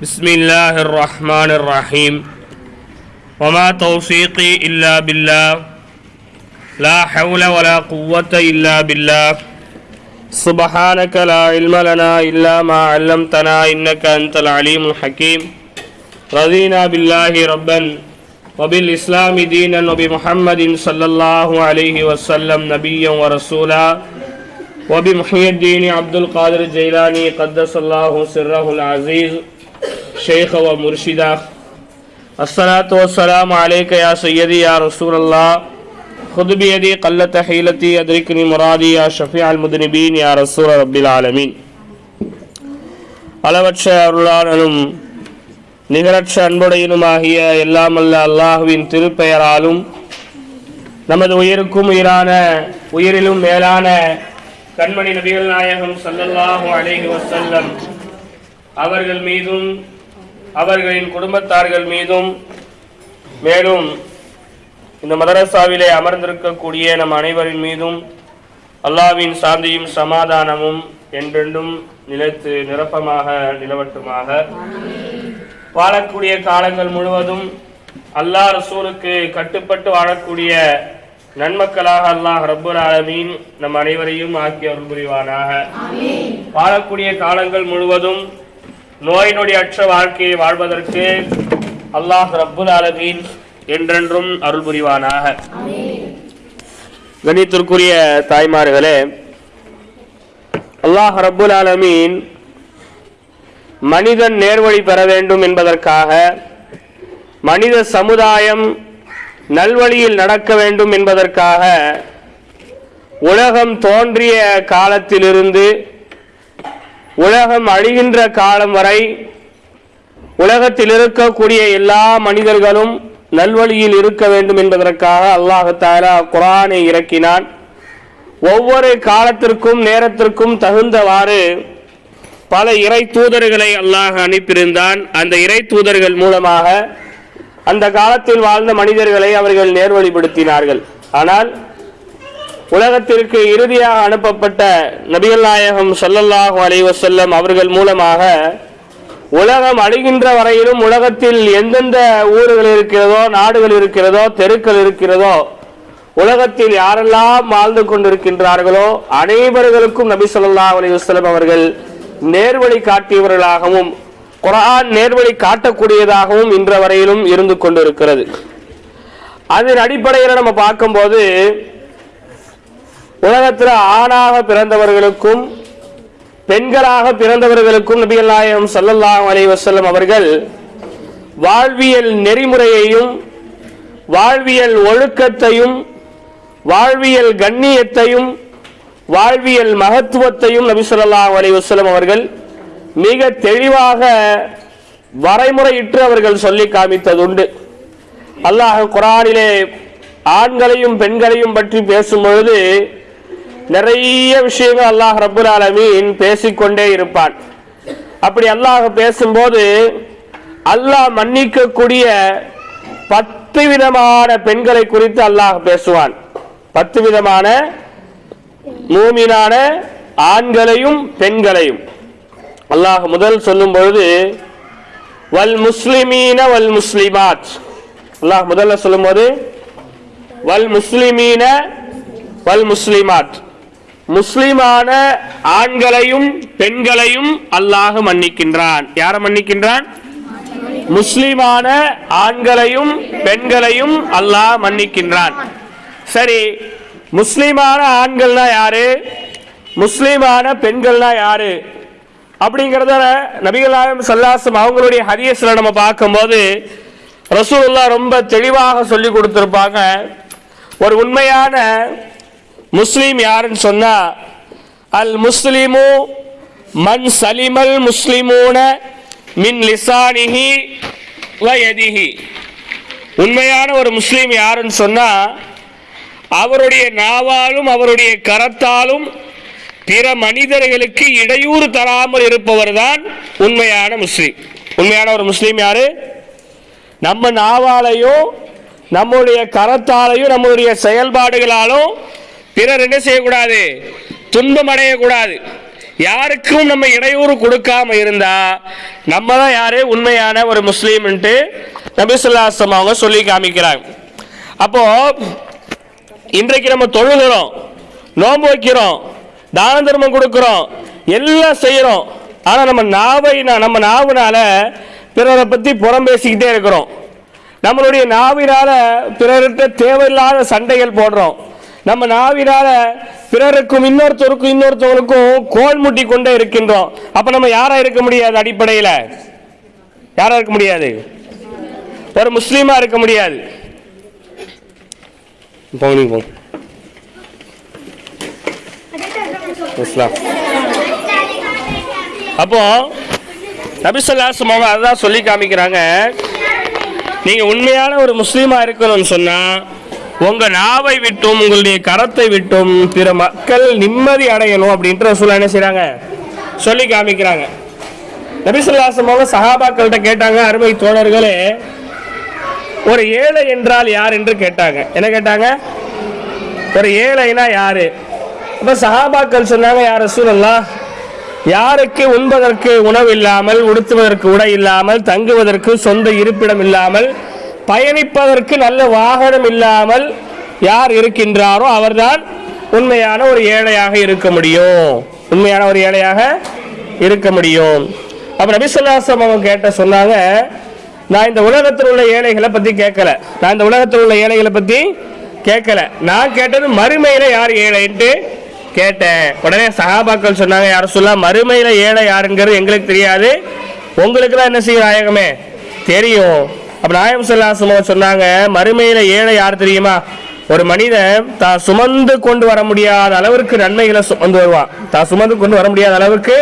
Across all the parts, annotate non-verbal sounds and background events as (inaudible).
بسم اللہ الرحمن الرحیم. وما توفیقی الا باللہ. لا حول ولا قوت الا باللہ. سبحانک لا علم لنا الا ما علمتنا انکا انت العلیم الحکیم. رضینا باللہ ربا وبالاسلام دینا وبمحمد صلی اللہ علیہ وسلم نبیا ورسولا وبمحی الدین عبد القادر جیلانی قدس اللہ سرہ العزیز. العزيز شيخ ومرشدا الصلاة والسلام عليك يا سيدي يا رسول الله خذ بيدي قلة حيلتي أدركني مرادي يا شفيع المذنبين يا رسول رب العالمين அளவற்ற அருளாளனும் நிகரற்ற அன்புடையனுமாகிய எல்லாமல்ல அல்லாஹுவின் திருப்பெயராலும் நமது உயிருக்கும் உயிரான உயிரிலும் மேலான கண்மணி நபிகள் நாயகம் ஸல்லல்லாஹு அலைஹி வஸல்லம் அவர்கள் மீதும் அவர்களின் குடும்பத்தார்கள் மீதும் மேலும் இந்த மதரசாவிலே அமர்ந்திருக்கக்கூடிய நம் அனைவரின் மீதும் அல்லாவின் சாந்தியும் சமாதானமும் என்றென்றும் நிலைத்து நிரப்பமாக நிலவட்டுமாக. வாழக்கூடிய காலங்கள் முழுவதும் அல்லாஹ் ரசூலுக்கு கட்டுப்பட்டு வாழக்கூடிய நன்மக்களாக அல்லாஹ் ரப்புல் ஆலமீன் நம் அனைவரையும் ஆக்கி அருள் புரிவானாக வாழக்கூடிய காலங்கள் முழுவதும் நோய் நொடி அற்ற வாழ்க்கையை வாழ்வதற்கு அல்லாஹ் ரப்புல் அலமீன் என்றென்றும் அருள் புரிவானாக கணித்திற்குரிய தாய்மார்களே அல்லாஹ் ரப்புல் அலமீன் மனிதன் நேர்வழி பெற வேண்டும் என்பதற்காக மனித சமுதாயம் நல்வழியில் நடக்க வேண்டும் என்பதற்காக உலகம் தோன்றிய காலத்திலிருந்து உலகம் அழிகின்ற காலம் வரை உலகத்தில் இருக்கக்கூடிய எல்லா மனிதர்களும் நல்வழியில் இருக்க வேண்டும் என்பதற்காக அல்லாஹு தாலா குரானை இறக்கினான். ஒவ்வொரு காலத்திற்கும் நேரத்திற்கும் தகுந்தவாறு பல இறை தூதர்களை அல்லாஹ் அனுப்பியிருந்தான். அந்த இறை தூதர்கள் மூலமாக அந்த காலத்தில் வாழ்ந்த மனிதர்களை அவர்கள் நேர்வழிப்படுத்தினார்கள். ஆனால் உலகத்திற்கு இறுதியாக அனுப்பப்பட்ட நபிகள் நாயகம் சல்லல்லாஹு அலைவசல்லம் அவர்கள் மூலமாக உலகம் அழிகின்ற வரையிலும் உலகத்தில் எந்தெந்த ஊர்கள் இருக்கிறதோ நாடுகள் இருக்கிறதோ தெருக்கள் இருக்கிறதோ உலகத்தில் யாரெல்லாம் வாழ்ந்து கொண்டிருக்கின்றார்களோ அனைவர்களுக்கும் நபி சொல்லா அலி வஸ்லம் அவர்கள் நேர்வழி காட்டியவர்களாகவும் குரான் நேர்வழி காட்டக்கூடியதாகவும் இன்ற வரையிலும் இருந்து கொண்டிருக்கிறது. அதன் அடிப்படையில் நம்ம பார்க்கும்போது உலகத்தில் ஆணாக பிறந்தவர்களுக்கும் பெண்களாக பிறந்தவர்களுக்கும் நபிகள் நாயகம் ஸல்லல்லாஹு அலைஹி அவர்கள் வாழ்வியல் நெறிமுறையையும் வாழ்வியல் ஒழுக்கத்தையும் வாழ்வியல் கண்ணியத்தையும் வாழ்வியல் மகத்துவத்தையும் நபி சொல்லாஹ் அலைஹி வஸல்லம் அவர்கள் மிக தெளிவாக வரைமுறையிட்டு அவர்கள் சொல்லி காமித்ததுண்டு. அல்லாஹ் குரானிலே ஆண்களையும் பெண்களையும் பற்றி பேசும் பொழுது நிறைய விஷயங்கள் அல்லாஹ் ரபுல் ஆலமீன் பேசிக்கொண்டே இருப்பான். அப்படி அல்லாஹ் பேசும்போது அல்லாஹ் மன்னிக்கக்கூடிய பத்து விதமான பெண்களை குறித்து அல்லாஹ் பேசுவான். பத்து விதமான மூமினான ஆண்களையும் பெண்களையும். அல்லாஹ் முதல் சொல்லும் பொழுது வல் முஸ்லிமீன வல் முஸ்லிமாத். அல்லாஹ் முதல்ல சொல்லும்போது வல் முஸ்லிமீன வல் முஸ்லிமாத். முஸ்லிமான ஆண்களையும் பெண்களையும் அல்லாஹ் மன்னிக்கின்றான். யாரை மன்னிக்கின்றான்? முஸ்லிமான ஆண்களையும் பெண்களையும் அல்லாஹ் மன்னிக்கின்றான். சரி முஸ்லிமான ஆண்கள்னா யாரு? முஸ்லிமான பெண்கள்னா யாரு? அப்படிங்கிறத நபிகளாயம் சல்லாசம் அவங்களுடைய ஹதீஸ்ல நம்ம பார்க்கும்போது ரசூல்லா ரொம்ப தெளிவாக சொல்லி கொடுத்துருப்பாங்க. ஒரு உண்மையான முஸ்லீம் யாருன்னு சொன்னா அல் முஸ்லிமு மன் சலிமல் முஸ்லிமூன மின் லிசானிஹி வயதிஹி உண்மையான ஒரு முஸ்லீம் யாருன்னு சொன்னா அவருடைய நாவாலும் அவருடைய கரத்தாலும் பிற மனிதர்களுக்கு இடையூறு தராமல் இருப்பவர் தான் உண்மையான முஸ்லீம். உண்மையான ஒரு முஸ்லீம் யாரு? நம்ம நாவாலையும் நம்முடைய கரத்தாலையும் நம்முடைய செயல்பாடுகளாலும் பிறர் என்ன செய்யக்கூடாது? துன்பம் அடையக்கூடாது. யாருக்கும் நம்ம இடையூறு கொடுக்காம இருந்தா நம்ம தான் யாரு? உண்மையான ஒரு முஸ்லீம்ன்ட்டு நபிசுல்லாசம் அவங்க சொல்லி காமிக்கிறாங்க. அப்போ இன்றைக்கு நம்ம தொழுகிறோம் நோன்பு வைக்கிறோம் தான தர்மம் கொடுக்கிறோம் எல்லாம் செய்கிறோம். ஆனால் நம்ம நாவை நம்ம நாவுனால பிறரை பற்றி புறம் பேசிக்கிட்டே இருக்கிறோம். நம்மளுடைய நாவினால பிறர்கிட்ட தேவையில்லாத சண்டைகள் போடுறோம். நம்ம நாவினால பிறருக்கும் இன்னொருத்தருக்கும் இன்னொருத்தவங்களுக்கும் கோல் முட்டி கொண்டே இருக்கின்றோம். அப்ப நம்ம யாரா இருக்க முடியாது அடிப்படையில்? யாரா இருக்க முடியாது? ஒரு முஸ்லீமா இருக்க முடியாது. இஸ்லாம். அப்போ நபிசல்லாசம் அவங்க அதான் சொல்லி காமிக்கிறாங்க. நீங்க உண்மையான ஒரு முஸ்லீமா இருக்கணும்னு சொன்னா உங்கள் நாவை விட்டும் உங்களுடைய கரத்தை விட்டும் பிற மக்கள் நிம்மதி அடையணும் அப்படின்ற சொல்ல என்ன செய்கிறாங்க சொல்லி காமிக்கிறாங்க. நபிசுல்லாசமாக அவங்க சஹாபாக்கள்கிட்ட கேட்டாங்க அருமை தோழர்களே ஒரு ஏழை என்றால் யார்? என்று கேட்டாங்க. என்ன கேட்டாங்க? ஒரு ஏழைனா யாரு? அப்ப சஹாபாக்கள் சொன்னாங்க யார் சூழல்லாம் யாருக்கு உண்பதற்கு உணவு இல்லாமல் உடுத்துவதற்கு உடை இல்லாமல் தங்குவதற்கு சொந்த இருப்பிடம் இல்லாமல் பயணிப்பதற்கு நல்ல வாகனம் இல்லாமல் யார் இருக்கின்றாரோ அவர்தான் உண்மையான ஒரு ஏழையாக இருக்க முடியும். உண்மையான ஒரு ஏழையாக இருக்க முடியும். அப்ப நபிசுல்லாசம் அவங்க கேட்ட சொன்னாங்க நான் இந்த உலகத்தில் உள்ள ஏழைகளை பத்தி கேட்கல. நான் இந்த உலகத்தில் உள்ள ஏழைகளை பத்தி கேட்கல. நான் கேட்டது மறுமையில யார் ஏழைன்ட்டு கேட்டேன். உடனே சகாபாக்கள் சொன்னாங்க யாரும் சொல்ல மறுமையில ஏழை யாருங்கிறது எங்களுக்கு தெரியாது. உங்களுக்கு தான் என்ன செய்யும் நாயகமே? தெரியும். அப்ப நாயம் சொல்லாசமோ சொன்னாங்க மறுமையில ஏழை யார் தெரியுமா? ஒரு மனிதன் தான் சுமந்து கொண்டு வர முடியாத அளவிற்கு நன்மைகளை சுமந்து வருவான். தான் சுமந்து கொண்டு வர முடியாத அளவுக்கு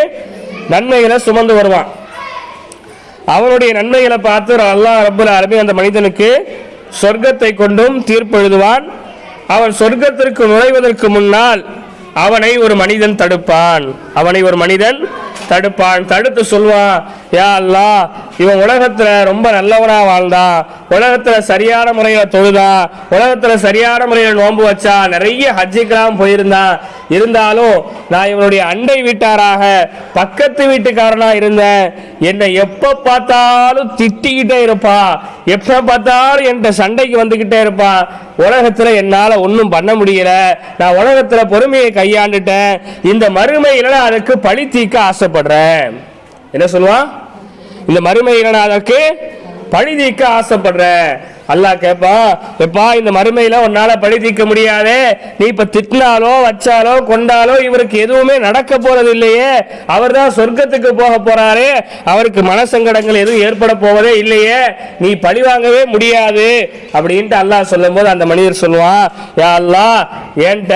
நன்மைகளை சுமந்து வருவான். அவனுடைய நன்மைகளை பார்த்து அல்லாஹ் ரபுல் அரபி அந்த மனிதனுக்கு சொர்க்கத்தை கொண்டும் தீர்ப்பு எழுதுவான். அவன் சொர்க்கத்திற்கு நுழைவதற்கு முன்னால் அவனை ஒரு மனிதன் தடுப்பான். அவனை ஒரு மனிதன் தடுப்பான். தடுத்து சொல்வான் யா அல்லா இவன் உலகத்துல ரொம்ப நல்லவனா வாழ்ந்தா உலகத்துல சரியான முறையில தொழுதா உலகத்துல சரியான முறையில நோன்பு வச்சா நிறைய ஹஜ்ஜுக்கெல்லாம் போயிருந்தான் இருந்தாலும் நான் இவனுடைய அண்டை வீட்டாராக பக்கத்து வீட்டுக்காரனா இருந்தேன். என்னை எப்ப பார்த்தாலும் திட்டிக்கிட்டே இருப்பான் எப்ப பார்த்தாலும் என்கிட்ட சண்டைக்கு வந்துகிட்டே இருப்பான் உலகத்துல என்னால ஒன்றும் பண்ண முடியல. நான் உலகத்துல பொறுமையை கையாண்டுட்டேன். இந்த மறுமையில நான் அதுக்கு பழி தீர்க்க ஆசைப்படுறேன். என்ன சொல்லுவான் இந்த மறுமையில நான் அதற்கு பழி நீக்க ஆசைப்படுற அல்லாஹ் கேட்பா எப்பா இந்த மறுமையில உன்னால பழி தீர்க்க முடியாதே. நீ இப்ப திட்டினாலோ வச்சாலோ கொண்டாலோ இவருக்கு எதுவுமே நடக்க போறது இல்லையே. அவர் தான் சொர்க்கத்துக்கு போக போறாரே. அவருக்கு மனசங்கடங்கள் எதுவும் ஏற்பட போவதே இல்லையே. நீ பழி வாங்கவே முடியாது. அப்படின்ட்டு அல்லாஹ் சொல்லும்போது அந்த மனிதர் சொல்லுவான் யா அல்லாஹ் என்கிட்ட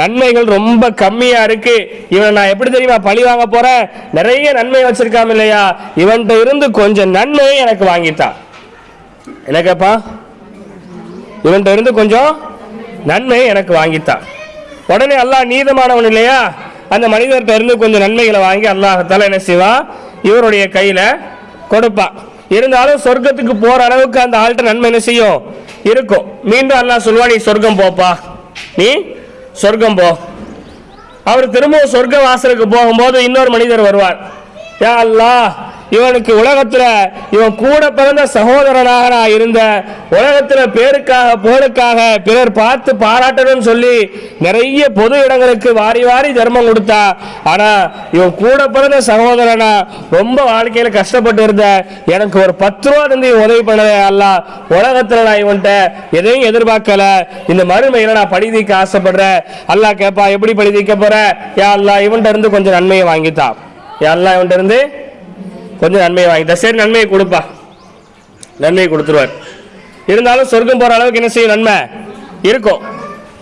நன்மைகள் ரொம்ப கம்மியா இருக்கு. இவனை நான் எப்படி தெரியுமா பழி வாங்க போறேன்? நிறைய நன்மை வச்சிருக்காம இல்லையா? இவன்கிட்ட இருந்து கொஞ்சம் நன்மையை எனக்கு வாங்கிட்டான் என்ன கேப்பா? இவன்கிட்ட இருந்து கொஞ்சம் நன்மை எனக்கு வாங்கித்தான் உடனே அல்லாஹ் நீதமானவன் இல்லையா? அந்த மனிதர்கிட்ட இருந்து கொஞ்சம் நன்மைகளை வாங்கி அல்லாஹத்தால என்ன செய்வான் இவருடைய கையில கொடுப்பான் இருந்தாலும் சொர்க்கத்துக்கு போற அளவுக்கு அந்த ஆள்கிட்ட நன்மை என்ன செய்யும்? இருக்கும். மீண்டும் அல்லாஹ் சொல்லுவா நீ சொர்க்கம் போப்பா. நீ சொர்க்கம் போ. அவர் திரும்பவும் சொர்க்க வாசலுக்கு போகும்போது இன்னொரு மனிதர் வருவார். யா அல்லாஹ் இவனுக்கு உலகத்துல இவன் கூட பிறந்த சகோதரனாக நான் இருந்த உலகத்துல பேருக்காக புகழுக்காக பிறர் பார்த்து பாராட்டணும்னு சொல்லி நிறைய பொது இடங்களுக்கு வாரி வாரி தர்மம் கொடுத்தா. ஆனா இவன் கூட பிறந்த சகோதரனா ரொம்ப வாழ்க்கையில கஷ்டப்பட்டு இருந்த எனக்கு ஒரு பத்து ரூபா இருந்து உதவி பண்ணவே அல்ல. உலகத்துல நான் இவன்கிட்ட எதையும் எதிர்பார்க்கல. இந்த மறுமையில நான் பழி ஆசைப்படுறேன். அல்லாஹ் கேப்பா எப்படி பழி போற? யா அல்லாஹ் இவன்கிட்ட இருந்து கொஞ்சம் நன்மையை வாங்கித்தான். யா அல்லா இவன்கிட்ட இருந்து கொஞ்சம் நன்மையை வாங்கிட்டா சரி நன்மையை கொடுப்பா. நன்மையை கொடுத்துருவார். இருந்தாலும் சொர்க்கம் போகிற அளவுக்கு என்ன செய்யும்? நன்மை இருக்கும்.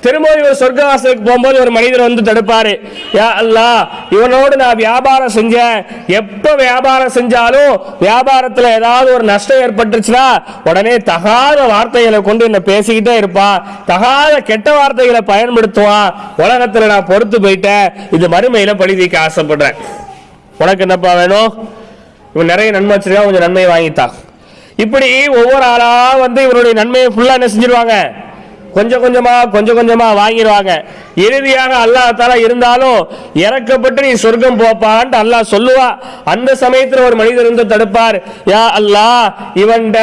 திரும்பவும் இவர் சொர்க்கவாசலுக்கு போகும்போது ஒரு மனிதர் வந்து தடுப்பாரு. யா அல்லா இவனோடு நான் வியாபாரம் செஞ்சேன். எப்போ வியாபாரம் செஞ்சாலும் வியாபாரத்தில் ஏதாவது ஒரு நஷ்டம் ஏற்பட்டுச்சுன்னா உடனே தகாத வார்த்தைகளை கொண்டு என்னை பேசிக்கிட்டே இருப்பான் தகாத கெட்ட வார்த்தைகளை பயன்படுத்துவான். உலகத்தில் நான் பொறுத்து போயிட்டேன். இது மறுமையில் பழி தீக்க ஆசைப்படுறேன். உனக்கு என்னப்பா வேணும்? இவன் நிறைய நன்மை வச்சிருக்கான் கொஞ்சம் நன்மையை வாங்கித்தான். இப்படி ஒவ்வொரு ஆளா வந்து இவருடைய நன்மையை ஃபுல்லா என்ன செஞ்சிருவாங்க? கொஞ்சம் கொஞ்சமாக கொஞ்சம் கொஞ்சமாக வாங்கிடுவாங்க. இறுதியாக அல்லாஹ் தாலா இருந்தாலும் இறக்கப்பட்டு நீ சொர்க்கம் போப்பான்ட்டு அல்லாஹ் சொல்லுவா. அந்த சமயத்தில் ஒரு மனிதர் இருந்து தடுப்பார். யா அல்லாஹ் இவன்ட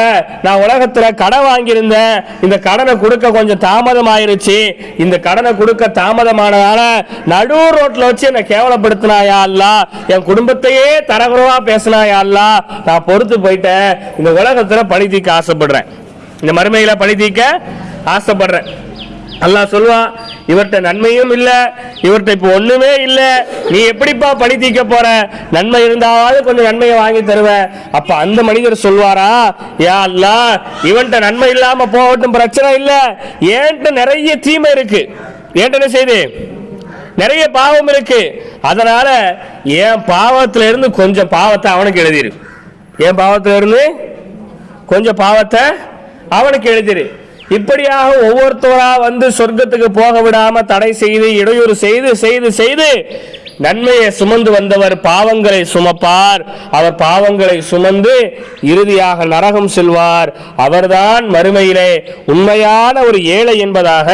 நான் உலகத்தில் கடன் வாங்கியிருந்தேன். இந்த கடனை கொடுக்க கொஞ்சம் தாமதம் ஆயிருச்சு இந்த கடனை கொடுக்க தாமதமானதால நடு ரோட்டில் வச்சு என்னை கேவலப்படுத்தினா யா என் குடும்பத்தையே தரகுறவா பேசினா யா நான் பொறுத்து போயிட்டேன். இந்த உலகத்தில் பழி தீர்க்க ஆசைப்படுறேன். இந்த மறுமையில பழி தீர்க்க ஆசைப்படுறேன். அல்லாஹ் சொல்லுவான் இவர்கிட்ட நன்மையும் இல்லை இவர்கிட்ட இப்போ ஒன்றுமே இல்லை நீ எப்படிப்பா பணி தீர்க்க போற? நன்மை இருந்தாவது கொஞ்சம் நன்மையை வாங்கி தருவ அப்போ அந்த மனிதர் சொல்வாரா யா அல்லாஹ் இவன்கிட்ட நன்மை இல்லாமல் போகட்டும் பிரச்சனை இல்லை. ஏன்ட்டு நிறைய தீமை இருக்கு. ஏன்ட்டு என்ன செய்து? நிறைய பாவம் இருக்கு. அதனால என் பாவத்துல இருந்து கொஞ்சம் பாவத்தை அவனுக்கு எழுதிரு. என் பாவத்துல இருந்து கொஞ்சம் பாவத்தை அவனுக்கு எழுதிரு. இப்படியாக ஒவ்வொருத்தவரா வந்து சொர்க்கத்துக்கு போக விடாம தடை செய்து இடையூறு செய்து செய்து செய்து நன்மையை சுமந்து வந்தவர் பாவங்களை சுமப்பார். அவர் பாவங்களை சுமந்து இறுதியாக நரகம் செல்வார். அவர்தான் மறுமையிலே உண்மையான ஒரு ஏழை என்பதாக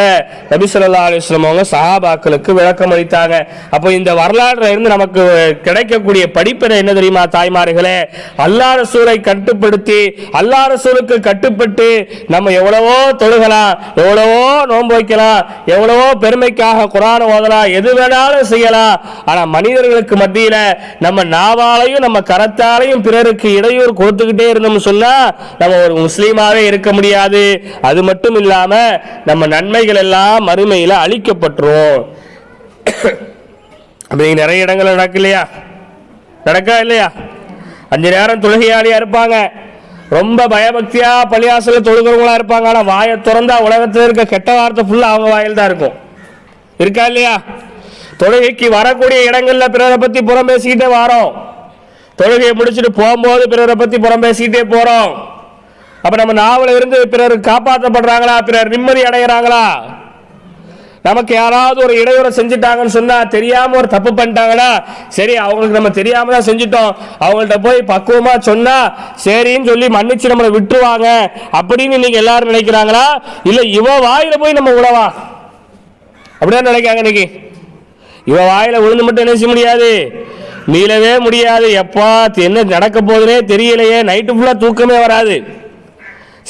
நபி அலிஸ்லம் அவங்க சஹாபாக்களுக்கு விளக்கம் அளித்தாங்க. அப்போ இந்த வரலாறுல இருந்து நமக்கு கிடைக்கக்கூடிய படிப்பினை என்ன தெரியுமா தாய்மார்களே? அல்லாத சூரை கட்டுப்படுத்தி அல்லாத சூருக்கு கட்டுப்பட்டு நம்ம எவ்வளவோ தொழுகலாம் எவ்வளவோ நோன்பு வைக்கலாம் எவ்வளவோ பெருமைக்காக குரான் ஓதலாம் எது வேணாலும் செய்யலாம். ஆனால் மனிதர்களுக்கு மத்தியில் நம்ம நாவாலையும் நம்ம கரத்தாலையும் பிறருக்கு இடையூறு கொடுத்துக்கிட்டே இருந்தோம்னு சொன்னால் நம்ம ஒரு முஸ்லீமாகவே இருக்க முடியாது. அது மட்டும் இல்லாமல் நம்ம நன்மைகள் எல்லாம் மறுமையில் அழிக்கப்பட்டுரும். (coughs) அப்படி நிறைய இடங்கள் நடக்கு இல்லையா நடக்கா இல்லையா? அஞ்சு நேரம் தொழுகையாளியா இருப்பாங்க. ரொம்ப பயபக்தியா பள்ளியாசல தொழுகிறவங்களா இருப்பாங்க. ஆனா வாயை திறந்தா உலகத்துல இருக்க கெட்ட வார்த்தை ஃபுல்லா அவங்க வாயில் தான் இருக்கும். இருக்கா இல்லையா? தொழுகைக்கு வரக்கூடிய இடங்கள்ல பிறரை பத்தி புறம் பேசிக்கிட்டே வரோம். தொழுகையை முடிச்சுட்டு போகும்போது பிறரை பத்தி புறம் பேசிக்கிட்டே போறோம். அப்ப நம்ம நாவல இருந்து பிறர் காப்பாற்றப்படுறாங்களா? பிறர் நிம்மதி அடைகிறாங்களா நமக்கு யாராவது ஒரு இடையூறு செஞ்சுட்டாங்கன்னு சொன்னா தெரியாம ஒரு தப்பு பண்ணிட்டாங்கன்னா சரி அவங்களுக்கு நம்ம தெரியாம தான் செஞ்சுட்டோம். அவங்கள்ட்ட போய் பக்குவமா சொன்னா சரின்னு சொல்லி மன்னிச்சு நம்மளை விட்டுருவாங்க அப்படின்னு நீங்க எல்லாரும் நினைக்கிறாங்களா? இல்ல இவ வாயில போய் நம்ம உழவா அப்படிதான் நினைக்காங்க இன்னைக்கு. இவ வாயில விழுந்து மட்டும் என்ன செய்ய முடியாது? மீளவே முடியாது. எப்பா என்ன நடக்க போகுதுனே தெரியலையே. நைட்டு ஃபுல்லாக தூக்கமே வராது.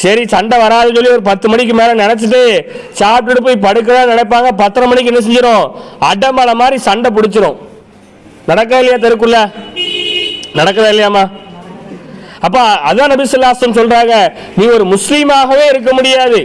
சரி சண்டை வராதுன்னு சொல்லி ஒரு பத்து மணிக்கு மேலே நினச்சிட்டு சாப்பிட்டுட்டு போய் படுக்கலாம் நினைப்பாங்க. பத்தரை மணிக்கு என்ன செஞ்சிடும் அடமலை மாதிரி சண்டை பிடிச்சிரும். நடக்கா இல்லையா தெருக்குள்ள? நடக்குதா இல்லையாமா அப்போ அதான் நபி சொல்கிறாங்க நீ ஒரு முஸ்லீமாகவே இருக்க முடியாது.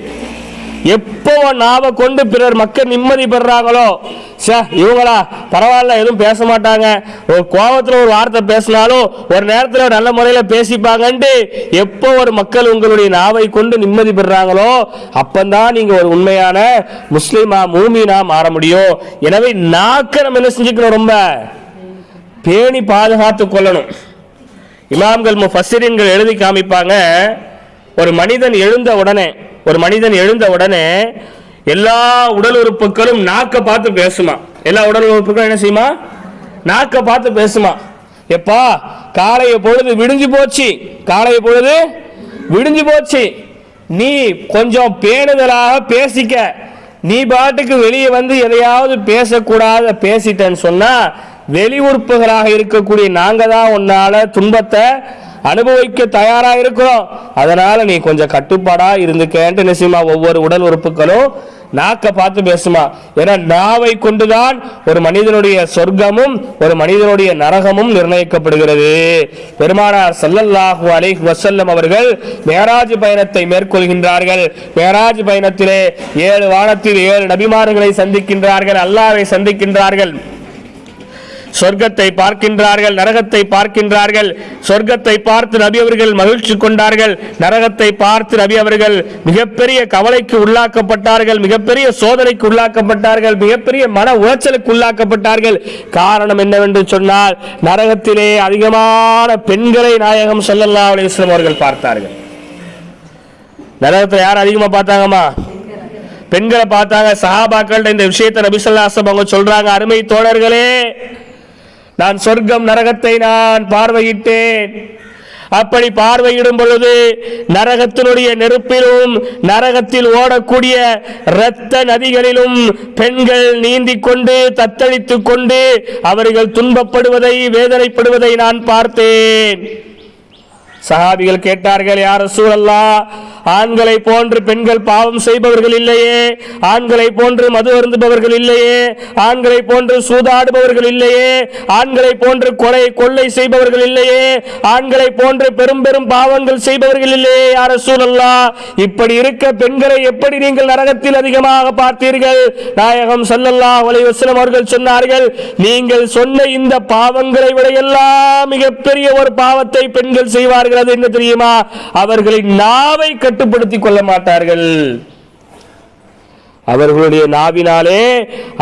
எப்போ நாவை கொண்டு பிறர் மக்கள் நிம்மதி பெறாங்களோ? சே இவங்களா பரவாயில்ல எதுவும் பேச மாட்டாங்க. ஒரு கோபத்துல ஒரு வார்த்தை பேசினாலும் ஒரு நேரத்துல நல்ல முறையில பேசிப்பாங்கன்ட்டு எப்போ ஒரு மக்கள் உங்களுடைய நாவை கொண்டு நிம்மதி பெறாங்களோ அப்பந்தான் நீங்க ஒரு உண்மையான முஸ்லீமா மூமினா மாற முடியும். எனவே நாக்க நம்ம என்ன செஞ்சுக்கணும் ரொம்ப? பேணி பாதுகாத்து கொள்ளணும். இமாம்கள் முஃபஸ்ஸிரீன்கள் எழுதி காமிப்பாங்க ஒரு மனிதன் எழுந்த உடனே ஒரு மனிதன் எழுந்த உடனே எல்லா உடல் உறுப்புகளும் நாக்க பார்த்து பேசுமா. எல்லா உடல் உறுப்புகளும் என்ன செய்யுமா? நாக்க பார்த்து பேசுமா. எப்பா காலைய பொழுது விடிஞ்சு போச்சு. காலைய பொழுது விடிஞ்சு போச்சு. நீ கொஞ்சம் பேணுதலாக பேசிக்க. நீ பாட்டுக்கு வெளியே வந்து எதையாவது பேசக்கூடாத பேசிட்டேன்னு சொன்னா வெளி உறுப்புகளாக இருக்கக்கூடிய நாங்க தான் உன்னால துன்பத்தை அனுபவிக்க தயாராக இருக்கிறோம். அதனால நீ கொஞ்சம் கட்டுப்பாடா இருந்துக்கேன்ட்டு நிச்சயமா ஒவ்வொரு உடல் உறுப்புகளும் நாக்கை பார்த்து பேசுமா. ஏன்னா நாவை கொண்டுதான் ஒரு மனிதனுடைய சொர்க்கமும் ஒரு மனிதனுடைய நரகமும் நிர்ணயிக்கப்படுகிறது. பெருமானார் சல்லல்லாஹு அலை வசல்லம் அவர்கள் மேராஜ் பயணத்தை மேற்கொள்கின்றார்கள். மேராஜ் பயணத்திலே ஏழு வானத்தில் ஏழு நபிமார்களை சந்திக்கின்றார்கள் அல்லாவை சந்திக்கின்றார்கள். சொர்க்கத்தை பார்க்கின்றார்கள் நரகத்தை பார்க்கின்றார்கள். சொர்க்கத்தை பார்த்து நபி அவர்கள் மகிழ்ச்சி கொண்டார்கள். நரகத்தை பார்த்து நபி அவர்கள் மிகப்பெரிய கவலைக்கு உள்ளாக்கப்பட்டார்கள் மிகப்பெரிய சோதனைக்கு உள்ளாக்கப்பட்டார்கள் மிகப்பெரிய மன உளைச்சலுக்கு உள்ளாக்கப்பட்டார்கள். காரணம் என்னவென்று சொன்னால் நரகத்திலே அதிகமான பெண்களை நாயகம் ஸல்லல்லாஹு அலைஹி அவர்கள் பார்த்தார்கள். நரகத்தில் யார் அதிகமாக பார்த்தாங்கம்மா? பெண்களை பார்த்தாங்க சஹாபாக்கள்கிட்ட இந்த விஷயத்தை நபிசல்லாசம் அவங்க சொல்றாங்க அருமை தோழர்களே. நான் சொர்க்கம் நரகத்தை நான் பார்வையிட்டேன். அப்படி பார்வையிடும் பொழுது நரகத்தினுடைய நெருப்பிலும் நரகத்தில் ஓடக்கூடிய இரத்த நதிகளிலும் பெண்கள் நீந்திக் கொண்டு தத்தளித்துக் கொண்டு அவர்கள் துன்பப்படுவதை வேதனைப்படுவதை நான் பார்த்தேன். சஹாபிகள் கேட்டார்கள் யார் சூழல்லா ஆண்களை போன்று பெண்கள் பாவம் செய்பவர்கள் இல்லையே ஆண்களை போன்று மது அருந்துபவர்கள் இல்லையே ஆண்களை போன்று சூதாடுபவர்கள் இல்லையே ஆண்களை போன்று கொலை கொள்ளை செய்பவர்கள் இல்லையே ஆண்களை போன்று பெரும் பெரும் பாவங்கள் செய்பவர்கள் இல்லையே யார் சூழல்லா இப்படி இருக்க பெண்களை எப்படி நீங்கள் நரகத்தில் அதிகமாக பார்த்தீர்கள்? நாயகம் சல்லல்லா அலைஹி வஸல்லம் அவர்கள் சொன்னார்கள் நீங்கள் சொன்ன இந்த பாவங்களை விட எல்லாம் மிகப்பெரிய ஒரு பாவத்தை பெண்கள் செய்வார்கள். அது என்ன தெரியுமா? அவர்களின் நாவை கட்டுப்படுத்திக் கொள்ள மாட்டார்கள். அவர்களுடைய நாவினாலே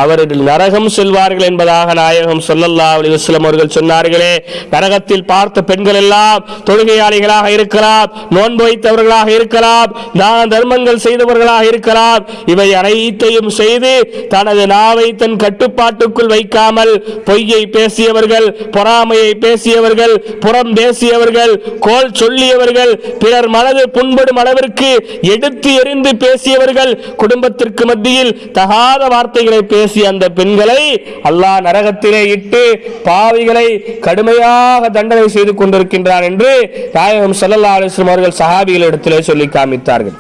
அவர்கள் நரகம் செல்வார்கள் என்பதாக நாயகம் சொல்லல்லா அலைஹி அவர்கள் சொன்னார்களே. நரகத்தில் பார்த்த பெண்கள் எல்லாம் தொழுகையாளிகளாக இருக்கலாம் நோன்பு வைத்தவர்களாக இருக்கலாம் தான தர்மங்கள் செய்தவர்களாக இருக்கலாம். இவை அனைத்தையும் செய்து தனது நாவை தன் கட்டுப்பாட்டுக்குள் வைக்காமல் பொய்யை பேசியவர்கள் பொறாமையை பேசியவர்கள் புறம் பேசியவர்கள் கோல் சொல்லியவர்கள் பிறர் மனது புண்படும் அளவிற்கு எடுத்து எறிந்து பேசியவர்கள் குடும்பத்திற்கு மத்தியில் தகாத வார்த்தைகளை பேசிய அந்த பெண்களை அல்லாஹ் நரகத்திலே இட்டு பாவிகளை கடுமையாக தண்டனை செய்து கொண்டிருக்கின்றான் என்று நாயகம் சல்லல்லா அலைஹி அவர்கள் சஹாபிகளிடத்திலே சொல்லி காமித்தார்கள்.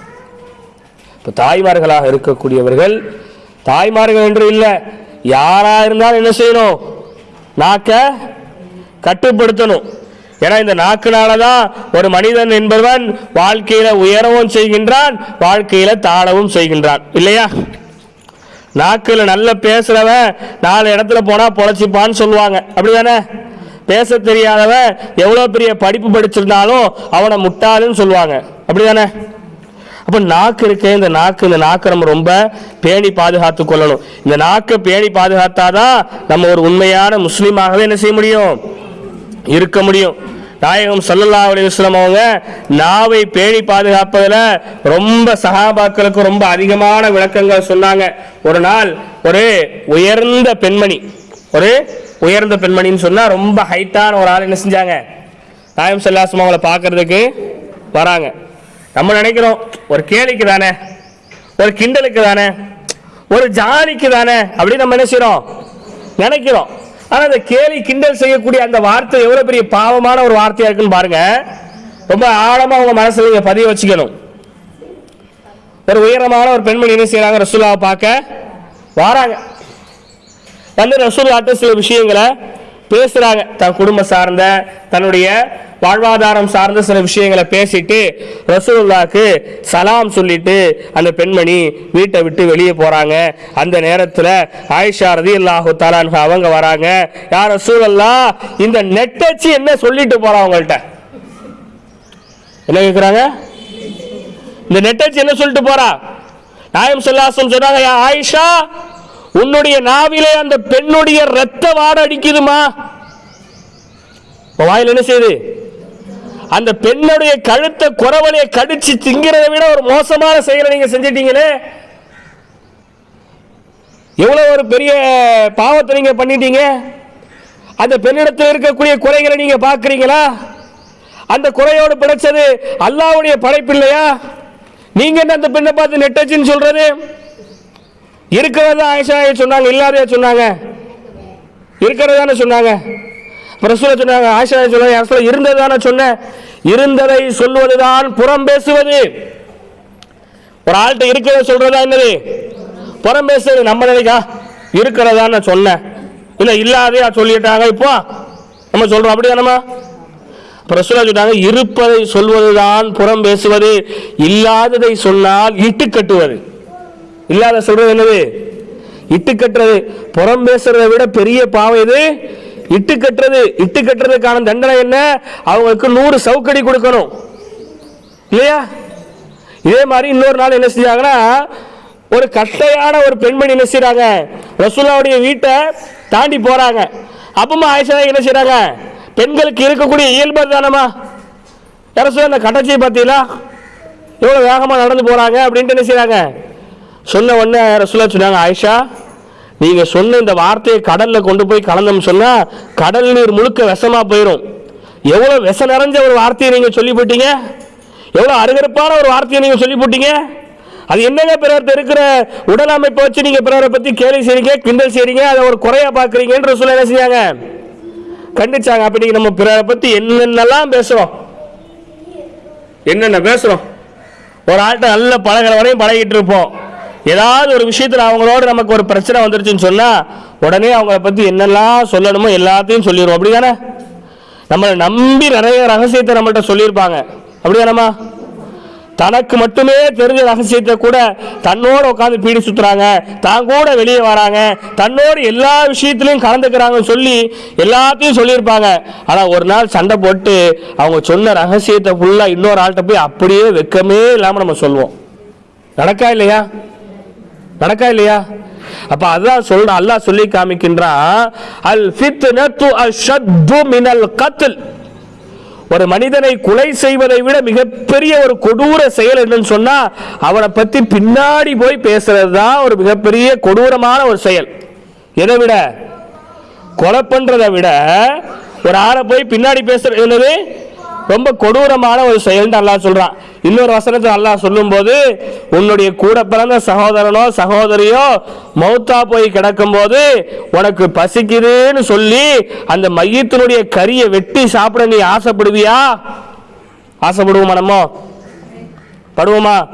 இப்போ தாய்மார்களாக இருக்கக்கூடியவர்கள் தாய்மார்கள் என்று இல்லை யாரா இருந்தாலும் என்ன செய்யணும்? நாக்க கட்டுப்படுத்தணும். ஏன்னா இந்த நாக்குனால தான் ஒரு மனிதன் என்பவன் வாழ்க்கையில உயரவும் செய்கின்றான் வாழ்க்கையில தாழவும் செய்கின்றான். இல்லையா? நாக்கில் நல்ல பேசுறவன் நாலு இடத்துல போனா பொழைச்சிப்பான்னு சொல்லுவாங்க. அப்படிதானே? பேச தெரியாதவன் எவ்வளோ பெரிய படிப்பு படிச்சிருந்தாலும் அவனை முட்டாளுன்னு சொல்லுவாங்க. அப்படிதானே? அப்போ நாக்கு இருக்கு இந்த நாக்கு இந்த நாக்கை நம்ம ரொம்ப பேணி பாதுகாத்து கொள்ளணும். இந்த நாக்கை பேணி பாதுகாத்தாதான் நம்ம ஒரு உண்மையான முஸ்லீமாகவே என்ன செய்ய முடியும்? இருக்க முடியும். நாயகம் ஸல்லல்லாஹு அலி வஸல்லம் அவங்க நாவை பேணி பாதுகாப்பதில் ரொம்ப சகாபாக்களுக்கு ரொம்ப அதிகமான விளக்கங்கள் சொன்னாங்க. ஒரு நாள் ஒரு உயர்ந்த பெண்மணி ஒரு உயர்ந்த பெண்மணின்னு சொன்னால் ரொம்ப ஹைட்டான ஒரு ஆள் என்ன செஞ்சாங்க? நாயம் சல்லாஸ்மா அவங்கள பார்க்கறதுக்கு வராங்க. நம்ம நினைக்கிறோம் ஒரு கேலிக்கு தானே ஒரு கிண்டலுக்கு தானே ஒரு ஜாலிக்கு தானே அப்படின்னு நம்ம என்ன செய்கிறோம் நினைக்கிறோம். ஆனா அந்த கேலி கிண்டல் செய்யக்கூடிய அந்த வார்த்தை எவ்வளவு பெரிய பாவமான ஒரு வார்த்தையா இருக்குன்னு பாருங்க. ரொம்ப ஆழமா உங்க மனசுல நீங்க பதிய வச்சுக்கணும். ஒரு உயரமான ஒரு பெண்மணி என்ன செய்யறாங்க ரசூலாவை பார்க்க வாராங்க. வந்து ரசூல்லாட்ட சில விஷயங்களை பேசுறாங்க. தன் குடும்பம் சார்ந்த தன்னுடைய வாழ்வாதாரம் சார்ந்த சில விஷயங்களை பேசிட்டு ரசூலுல்லாக்கு சலாம் சொல்லிட்டு அந்த பெண்மணி வீட்டை விட்டு வெளியே போறாங்க. அந்த நேரத்தில் ஆயிஷா ரதி அல்லாஹு தாலான் அவங்க வராங்க. யார் ரசூலல்லா இந்த நெட்டச்சு என்ன சொல்லிட்டு போறா அவங்கள்ட்ட? என்ன கேட்குறாங்க இந்த நெட்டச்சு என்ன சொல்லிட்டு போறா? நாயம் சொல்லாசம் சொன்னாங்க யா ஆயிஷா உன்னுடைய நாவிலே அந்த பெண்ணுடைய ரத்த வாட அடிக்குதுமா? வாயில் என்ன செய்யுது? அந்த பெண்ணுடைய கழுத்தை குறவலையை கடிச்சு திங்கிறதை விட ஒரு மோசமான செயலை நீங்க செஞ்சிட்டீங்களே எவ்வளவு ஒரு பெரிய பாவத்தை நீங்க பண்ணிட்டீங்க? அந்த பெண்ணிடத்தில் இருக்கக்கூடிய குறைகளை நீங்க பாக்குறீங்களா அந்த குறையோடு பிழைச்சது அல்லாவுடைய படைப்பு இல்லையா? நீங்க என்ன அந்த பெண்ணை பார்த்து நெட்டச்சின்னு சொல்றது? இருக்கிறதா ஆயிஷா சொன்னாங்க இல்லாதையா சொன்னாங்க? இருக்கிறதான சொன்னாங்க? பிரசுல சொன்னாங்க ஆசிரியர் சொன்னாங்க அசல இருந்ததானே சொன்னேன். இருந்ததை சொல்வதுதான் புறம் பேசுவது. ஒரு ஆள்கிட்ட இருக்கிறத சொல்றதா என்னது? புறம் பேசுறது நம்ம நினைக்கா இருக்கிறதா நான் சொன்னேன். இல்லை இல்லாதையா சொல்லிட்டாங்க இப்போ? நம்ம சொல்றோம் அப்படிதானமா பிரசுரா சொன்னாங்க இருப்பதை சொல்வதுதான் புறம் பேசுவது. இல்லாததை சொன்னால் இட்டு கட்டுவது. இல்லாத சொல்றது என்னது? இட்டு கட்டுறது. புறம் பேசுறதை விட பெரிய பாவம் இது இட்டு கட்டுறது இட்டு கட்டுறதுக்கான தண்டனை என்ன? அவங்களுக்கு நூறு சவுக்கடி கொடுக்கணும். இல்லையா? இதே மாதிரி இன்னொரு நாள் என்ன செஞ்சாங்கன்னா ஒரு கட்டையான ஒரு பெண்மணி என்ன செய்யறாங்க ரசூலாவுடைய வீட்டை தாண்டி போறாங்க. அப்பமா ஆயிஷா என்ன செய்யறாங்க பெண்களுக்கு இருக்கக்கூடிய இயல்பு தானமா யாரும் அந்த கட்டச்சியை பார்த்தீங்களா? எவ்வளோ வேகமாக நடந்து போகிறாங்க அப்படின்ட்டு என்ன செய்கிறாங்க சொன்ன உடனே ரசூலா சொன்னாங்க ஆயிஷா நீங்கள் சொன்ன இந்த வார்த்தையை கடலில் கொண்டு போய் கலந்தோம் சொன்னால் கடல் நீர் முழுக்க விஷமாக போயிடும் எவ்வளவு விஷ நிறைஞ்ச ஒரு வார்த்தையை நீங்க சொல்லி போட்டீங்க எவ்வளவு அருகருப்பான ஒரு வார்த்தையை நீங்க சொல்லி போட்டீங்க அது என்னங்க பிறர் இருக்கிற உடல் அமைப்பை வச்சு நீங்க பிறரை பத்தி கேலி செய்றீங்க கிண்டல் செய்றீங்க அதை ஒரு குறையா பாக்குறீங்கன்ற சொல்ல என்ன செஞ்சாங்க கண்டிச்சாங்க. அப்ப நீங்க நம்ம பிறரை பத்தி என்னென்னலாம் பேசுறோம்? என்னென்ன பேசுறோம்? ஒரு ஆள்கிட்ட நல்ல பழகிற வரையும் பழகிட்டு இருப்போம். ஏதாவது ஒரு விஷயத்தில் அவங்களோட நமக்கு ஒரு பிரச்சனை வந்துருச்சுன்னு சொன்னால் உடனே அவங்கள பற்றி என்னெல்லாம் சொல்லணுமோ எல்லாத்தையும் சொல்லிடுவோம். அப்படி தானே நம்மளை நம்பி நிறைய ரகசியத்தை நம்மள்கிட்ட சொல்லியிருப்பாங்க. அப்படி தானம்மா தனக்கு மட்டுமே தெரிஞ்ச ரகசியத்தை கூட தன்னோட உட்காந்து பீடி சுத்துறாங்க. தான் கூட வெளியே வராங்க. தன்னோட எல்லா விஷயத்திலையும் கலந்துக்கிறாங்கன்னு சொல்லி எல்லாத்தையும் சொல்லியிருப்பாங்க. ஆனால் ஒரு நாள் சண்டை போட்டு அவங்க சொன்ன ரகசியத்தை ஃபுல்லாக இன்னொரு ஆள்கிட்ட போய் அப்படியே வெக்கமே இல்லாமல் நம்ம சொல்லுவோம் நடக்கா இல்லையா? நடக்கா இல்லையா? அப்ப அதான் சொல்ற அல்லாஹ் சொல்லி காமிக்கின்றான் அல் ஃபித்னத்து அஷத்து மினல் கத்ல். ஒரு மனிதனை கொலை செய்வதை விட மிகப்பெரிய ஒரு கொடூர செயல் என்னன்னு சொன்னா அவனை பத்தி பின்னாடி போய் பேசுறது தான் ஒரு மிகப்பெரிய கொடூரமான ஒரு செயல். எதை விட? கொலை பண்றதை விட ஒரு ஆளை போய் பின்னாடி பேசுறது என்னது? ரொம்ப கொடூரமான ஒரு செயல்னு அல்லாஹ் சொல்றான். இன்னொரு வசனத்தை அல்லாஹ் சொல்லும்போது உன்னுடைய கூட பிறந்த சகோதரனோ சகோதரியோ மௌத்தா போய் கிடக்கும்போது உனக்கு பசிக்குதுன்னு சொல்லி அந்த மையத்தினுடைய கரியை வெட்டி சாப்பிட நீ ஆசைப்படுவியா? ஆசைப்படுவோமா நம்ம? படுவோமா?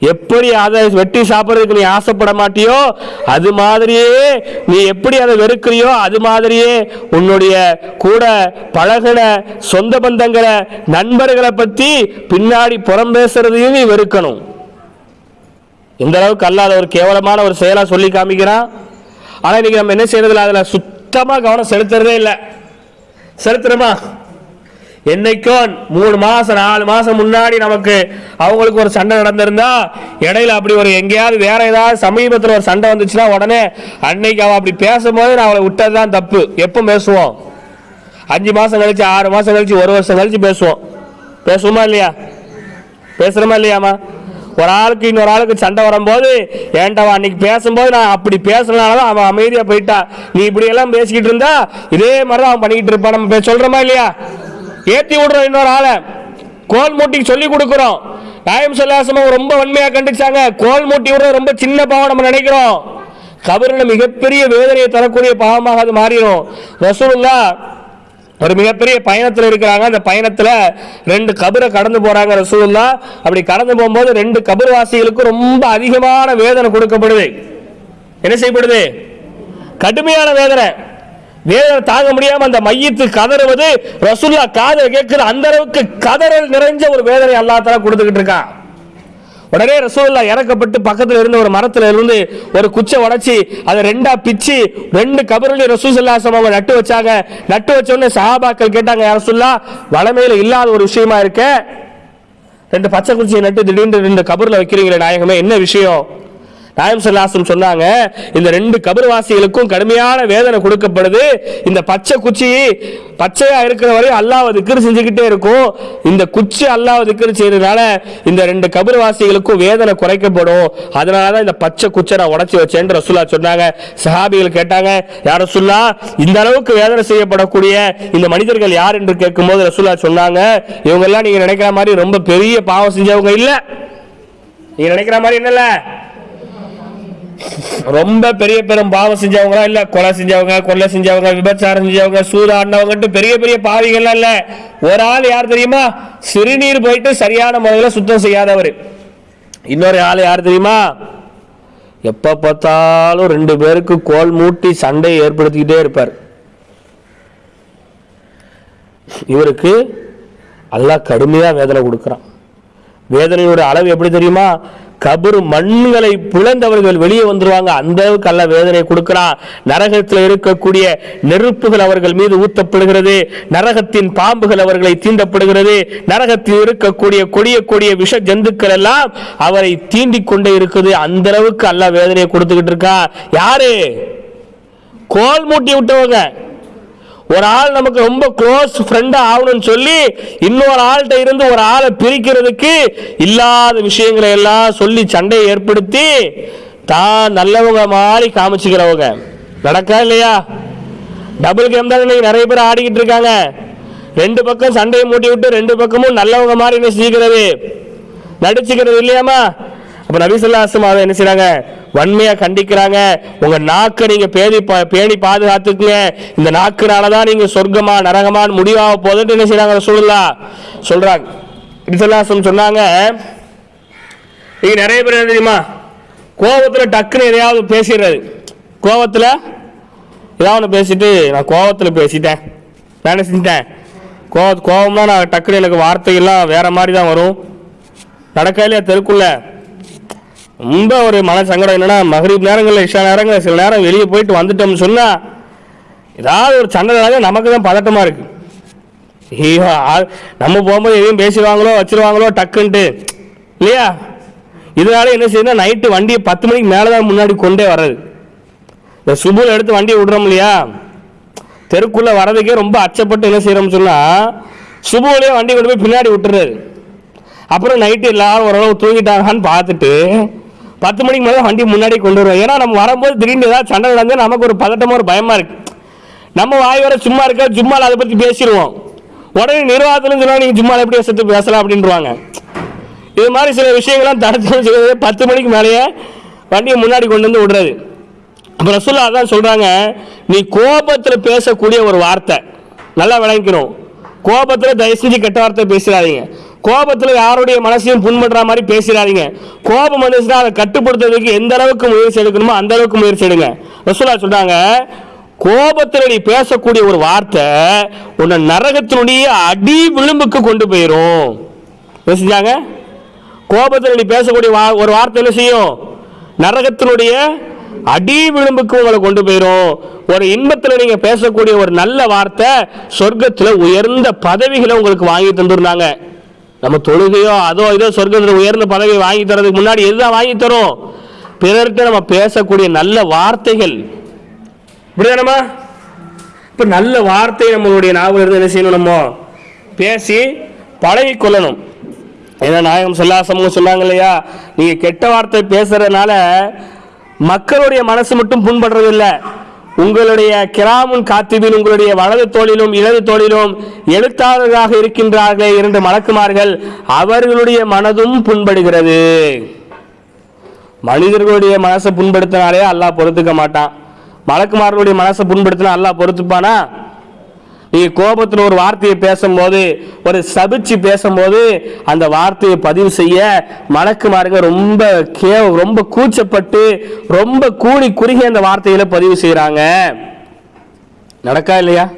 எப்படி அதை வெட்டி சாப்பிட்றதுக்கு நீ ஆசைப்பட மாட்டியோ அது மாதிரியே நீ எப்படி அதை வெறுக்கிறியோ அது மாதிரியே உன்னுடைய கூட பழகின சொந்த பந்தங்களை நண்பர்களை பற்றி பின்னாடி புறம் பேசுறதையும் நீ வெறுக்கணும். இந்த அளவுக்கு அல்லாத ஒரு கேவலமான ஒரு செயலா சொல்லி காமிக்கிறான். ஆனா இன்னைக்கு நம்ம என்ன செய்யறதில்ல? அதுல சுத்தமா கவனம் செலுத்துறதே இல்லை. செலுத்துறமா? என்னைக்கோ மூணு மாசம் நாலு மாசம் முன்னாடி நமக்கு அவங்களுக்கு ஒரு சண்டை நடந்திருந்தா இடையில அப்படி ஒரு எங்கேயாவது வேற ஏதாவது சமீபத்தில் ஒரு சண்டை வந்துச்சுன்னா உடனே அன்னைக்கு அவன் அப்படி பேசும்போது நான் அவளை விட்டது தான் தப்பு. எப்போ பேசுவோம்? அஞ்சு மாசம் கழிச்சு ஆறு மாசம் கழிச்சு ஒரு வருஷம் கழிச்சு பேசுவோம். பேசுவோமா இல்லையா? பேசுகிறோமா இல்லையாமா ஒரு ஆளுக்கு இன்னொரு ஆளுக்கு சண்டை வரும்போது ஏன்டா அன்னைக்கு பேசும்போது நான் அப்படி பேசுறதுனால தான் அவன் அமைதியா போயிட்டா. நீ இப்படி எல்லாம் பேசிக்கிட்டு இருந்தா இதே மாதிரி தான் அவன் பண்ணிக்கிட்டு இருப்பான். நம்ம பே- இல்லையா? ஏத்தி விடுறோம் இன்னொரு ஆளை. கோல் மூட்டிக்கு சொல்லி கொடுக்குறோம். நாயம் சொல்லாசமும் ரொம்ப வன்மையா கண்டிச்சாங்க. கோல் மூட்டி விடுறது ரொம்ப சின்ன பாவம் நம்ம நினைக்கிறோம். கபரில் மிகப்பெரிய வேதனையை தரக்கூடிய பாவமாக அது மாறிடும். ரசூலுல்லா ஒரு மிகப்பெரிய பயணத்தில் இருக்கிறாங்க. அந்த பயணத்தில் ரெண்டு கபரை கடந்து போகிறாங்க ரசூலுல்லா. அப்படி கடந்து போகும்போது ரெண்டு கபர்வாசிகளுக்கு ரொம்ப அதிகமான வேதனை கொடுக்கப்படுது. என்ன செய்யப்படுது? கடுமையான வேதனை. வேதனை தாங்க முடியாம அந்த மையத்து கதறுவது ரசுல்லா காதல் கேட்கிற அந்த அளவுக்கு கதறல் நிறைஞ்ச ஒரு வேதனை அல்லா தஆலா கொடுத்துக்கிட்டு இருக்கான். உடனே ரசூல்லா இறக்கப்பட்டு பக்கத்தில் இருந்த ஒரு மரத்துல இருந்து ஒரு குச்சை உடைச்சி அதை ரெண்டா பிச்சு ரெண்டு கபருலையும் ரசூசல்லாசம் அவங்க நட்டு வச்சாங்க. நட்டு வச்சோடனே சஹாபாக்கள் கேட்டாங்க ரசுல்லா ரசூல்லா வளமையில இல்லாத ஒரு விஷயமா இருக்க? ரெண்டு பச்சை குச்சியை நட்டு திடீர்னு ரெண்டு கபரில் வைக்கிறீங்களே நாயகமே என்ன விஷயம்? நாயம் சொல்லாசம் சொன்னாங்க இந்த ரெண்டு கபர்வாசிகளுக்கும் கடுமையான வேதனை கொடுக்கப்படுது. இந்த பச்சை குச்சி பச்சையா இருக்கிற வரையும் அல்லாவை திக்ரு செஞ்சுக்கிட்டே இருக்கும். இந்த குச்சி அல்லாஹ் திக்ரு செய்யறதுனால இந்த ரெண்டு கபர்வாசிகளுக்கும் வேதனை குறைக்கப்படும். அதனால தான் இந்த பச்சை குச்சை நான் உடச்சி வச்சேன்னு ரசுல்லா சொன்னாங்க. சஹாபிகள் கேட்டாங்க யார் ரசுல்லா இந்த அளவுக்கு வேதனை செய்யப்படக்கூடிய இந்த மனிதர்கள் யார் என்று கேட்கும்போது ரசுல்லா சொன்னாங்க இவங்க எல்லாம் நீங்க நினைக்கிற மாதிரி ரொம்ப பெரிய பாவம் செஞ்சவங்க இல்ல. நீங்க நினைக்கிற மாதிரி என்னல்ல? ரொம்ப பெரிய பெரும் பாவம் செஞ்சவங்களா இல்ல கொலை செஞ்சவங்க கொலை செஞ்சவங்க விபச்சாரம் செஞ்சவங்க சூதாடினவங்கட்டு பெரிய பெரிய பாவிகள்லாம் இல்ல. ஒரு ஆள் யார் தெரியுமா? சிறுநீர் போயிட்டு சரியான முறையில் சுத்தம் செய்யாதவர். இன்னொரு ஆள் யார் தெரியுமா? எப்ப பார்த்தாலும் ரெண்டு பேருக்கு கோல் மூட்டி சண்டையை ஏற்படுத்திக்கிட்டே இருப்பார். இவருக்கு அல்லாஹ் கடுமையா வேதனை கொடுக்குறான். வேதனையோட அளவு எப்படி தெரியுமா? கபர் மண்களை பிளந்தவர்கள் வெளியே வந்துருவாங்க. அந்த அளவுக்கு அல்ல வேதனை கொடுக்கிறான் நரகத்தில் இருக்கக்கூடிய நெருப்புகள் அவர்கள் மீது ஊத்தப்படுகிறது. நரகத்தின் பாம்புகள் அவர்களை தீண்டப்படுகிறது. நரகத்தில் இருக்கக்கூடிய கொடிய கொடிய விஷ ஜந்துக்கள் எல்லாம் அவரை தீண்டிக் கொண்டே இருக்குது. அந்த அளவுக்கு அல்ல வேதனையை கொடுத்துக்கிட்டு இருக்கா. யாரு? கோல் மூட்டி விட்டவங்க. ஒரு ஆள் நமக்கு ரொம்ப க்ளோஸ் ஃப்ரெண்டாக ஆகணும்னு சொல்லி இன்னொரு ஆள்கிட்ட இருந்து ஒரு ஆளை பிரிக்கிறதுக்கு இல்லாத விஷயங்களை எல்லாம் சொல்லி சண்டையை ஏற்படுத்தி தான் நல்லவங்க மாதிரி காமிச்சுக்கிறவங்க. நடக்கா இல்லையா? டபுள் கேம் தான் இன்னைக்கு நிறைய பேர் ஆடிக்கிட்டு இருக்காங்க. ரெண்டு பக்கம் சண்டையை மூட்டி விட்டு ரெண்டு பக்கமும் நல்லவங்க மாதிரி என்ன செஞ்சுக்கிறது நடிச்சுக்கிறது இல்லையாமா அப்போ நபிசுல்லாசம் அதை என்ன செய்கிறாங்க வன்மையா கண்டிக்கிறாங்க. உங்க நாக்கை நீங்க பேணி பா- பேணி பாதுகாத்துக்குங்க. இந்த நாக்குனால தான் நீங்க சொர்க்கமா நரகமான்னு முடிவாக போதுன்னு என்ன செய்றாங்க? சொல்லலா சொல்றாங்க. நபிசுல்லாசம் சொன்னாங்க நீங்க நிறைய பேர் என்ன தெரியுமா? கோபத்துல டக்குன்னு எதையாவது பேசிடுறது. கோபத்துல ஏதாவது ஒன்று பேசிட்டு நான் கோபத்தில் பேசிட்டேன். நான் செஞ்சிட்டேன்? கோவ கோபம்னா நான் டக்குன்னு எனக்கு வார்த்தைகள்லாம் வேற மாதிரி தான் வரும். நடக்கையிலே தெருக்குள்ள? ரொம்ப ஒரு மன சங்கடம் என்னன்னா மகரீப் நேரங்களில் இஷா நேரங்களில் சில நேரம் வெளியே போயிட்டு வந்துட்டோம்னு சொன்னால் ஏதாவது ஒரு சண்டை நமக்கு தான் பதட்டமாக இருக்குது ஐயோ நம்ம போகும்போது எதையும் பேசிடுவாங்களோ வச்சிருவாங்களோ டக்குன்ட்டு. இல்லையா? இதனால என்ன செய்யணும் நைட்டு வண்டியை பத்து மணிக்கு மேலே தான் முன்னாடி கொண்டே வர்றது. இந்த சுபுல எடுத்து வண்டியை விடுறோம் இல்லையா? தெருக்குள்ளே வரதுக்கே ரொம்ப அச்சப்பட்டு என்ன செய்கிறோம்னு சொன்னால் சுபுவிலேயே வண்டி கொண்டு போய் பின்னாடி விட்டுறாரு அப்புறம் நைட்டு எல்லாரும் ஓரளவு தூங்கிட்டாங்கன்னு பார்த்துட்டு பத்து மணிக்கு மேலே வண்டி முன்னாடி கொண்டு வருவோம் ஏன்னா நம்ம வரும்போது திடீர்னு ஏதாவது சண்டை நடந்து நமக்கு ஒரு பதட்டமாக ஒரு பயமாக இருக்குது நம்ம வாய் வர சும்மா இருக்க சும்மாவில் அதை பற்றி பேசிடுவோம். உடனே நிர்வாகத்துல சொன்னால் நீங்கள் சும்மாவில் எப்படி வசத்து பேசலாம் அப்படின்றாங்க இது மாதிரி சில விஷயங்கள்லாம் தடுத்து வச்சுக்கிறது பத்து மணிக்கு மேலேயே வண்டியை முன்னாடி கொண்டு வந்து விடுறது. அப்புறம் ரசூல்லா அதான் சொல்கிறாங்க நீ கோபத்தில் பேசக்கூடிய ஒரு வார்த்தை. நல்லா விளங்கிக்கணும். கோபத்தில் தயவு செஞ்சு கெட்ட வார்த்தை பேசிடாதீங்க. கோபத்தில் யாருடைய மனசையும் புண்படுற மாதிரி பேசிடாதீங்க. கோபம் வந்துச்சுன்னா அதை கட்டுப்படுத்துறதுக்கு எந்த அளவுக்கு முயற்சி எடுக்கணுமோ அந்த அளவுக்கு முயற்சி எடுங்க. ரசூல்லா சொல்றாங்க கோபத்தில் நீ பேசக்கூடிய ஒரு வார்த்தை உன்னை நரகத்தினுடைய அடி விளிம்புக்கு கொண்டு போயிடும் என்ன செஞ்சாங்க? கோபத்தில் நீ பேசக்கூடிய வா- ஒரு வார்த்தை என்ன செய்யும்? நரகத்தினுடைய அடி விளிம்புக்கு உங்களை கொண்டு போயிடும் ஒரு இன்பத்தில் நீங்க பேசக்கூடிய ஒரு நல்ல வார்த்தை சொர்க்கத்தில் உயர்ந்த பதவிகளை உங்களுக்கு வாங்கி தந்துருந்தாங்க. நம்ம தொழுகையோ அதோ இதோ சொர்க்கத்தில் உயர்ந்த பதவி வாங்கி தரதுக்கு முன்னாடி எதுதான் வாங்கி தரும்? பிறர்கிட்ட நம்ம பேசக்கூடிய நல்ல வார்த்தைகள். இப்படிதானம்மா? இப்போ நல்ல வார்த்தை நம்மளுடைய நாவல் இருந்து என்ன செய்யணும் நம்ம? பேசி பழகி கொள்ளணும். ஏன்னா நாயகம் சொல்லாசமும் சொன்னாங்க இல்லையா? நீங்கள் கெட்ட வார்த்தை பேசுறதுனால மக்களுடைய மனசு மட்டும் புண்படுறது இல்லை உங்களுடைய கிராமுன் காத்திபின் உங்களுடைய வலது தோளிலும் இடது தோளிலும் எழுத்தாளர்களாக இருக்கின்றார்களே இரண்டு மலக்குமார்கள் அவர்களுடைய மனதும் புண்படுகிறது. மனிதர்களுடைய மனசை புண்படுத்தினாலே அல்லாஹ் பொறுத்துக்க மாட்டான். மலக்குமார்களுடைய மனசை புண்படுத்தினா அல்லாஹ் பொறுத்துப்பானா? நீங்க கோபத்தில் ஒரு வார்த்தையை பேசும்போது ஒரு சபிச்சு பேசும்போது அந்த வார்த்தையை பதிவு செய்ய மணக்குமாருங்க ரொம்ப கே ரொம்ப கூச்சப்பட்டு ரொம்ப கூடி குறுகி அந்த வார்த்தைகளை பதிவு செய்கிறாங்க நடக்கா இல்லையா?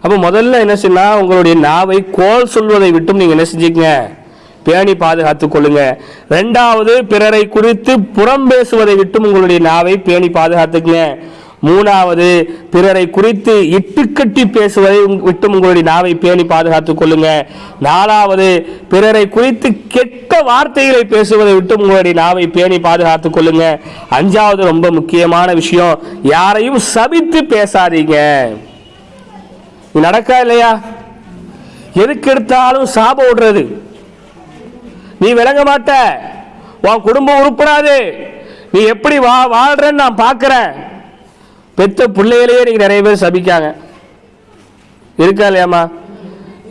அப்போ முதல்ல என்ன செய்யலாம் உங்களுடைய நாவை கோல் சொல்வதை விட்டும் நீங்க என்ன செஞ்சுக்கங்க? பேணி பாதுகாத்துக் கொள்ளுங்க. ரெண்டாவது பிறரை குறித்து புறம் பேசுவதை விட்டும் உங்களுடைய நாவை பேணி பாதுகாத்துக்குங்க. மூணாவது பிறரை குறித்து இட்டுக்கட்டி பேசுவதை விட்டு விட்டும் உங்களுடைய நாவை பேணி பாதுகாத்துக் கொள்ளுங்க. நாலாவது பிறரை குறித்து கெட்ட வார்த்தைகளை பேசுவதை விட்டும் உங்களுடைய நாவை பேணி பாதுகாத்துக் கொள்ளுங்க. அஞ்சாவது ரொம்ப முக்கியமான விஷயம் யாரையும் சபித்து பேசாதீங்க. நடக்கா இல்லையா? எதுக்கு எடுத்தாலும் சாபம் விடுறது. நீ விளங்க மாட்ட. உன் குடும்பம் உருப்படாது நீ எப்படி வா வாழ்றன்னு நான் பார்க்குறேன். பெற்ற பிள்ளைகளையே நீங்கள் நிறைய பேர் சபிக்காங்க. இருக்கா இல்லையாம்மா?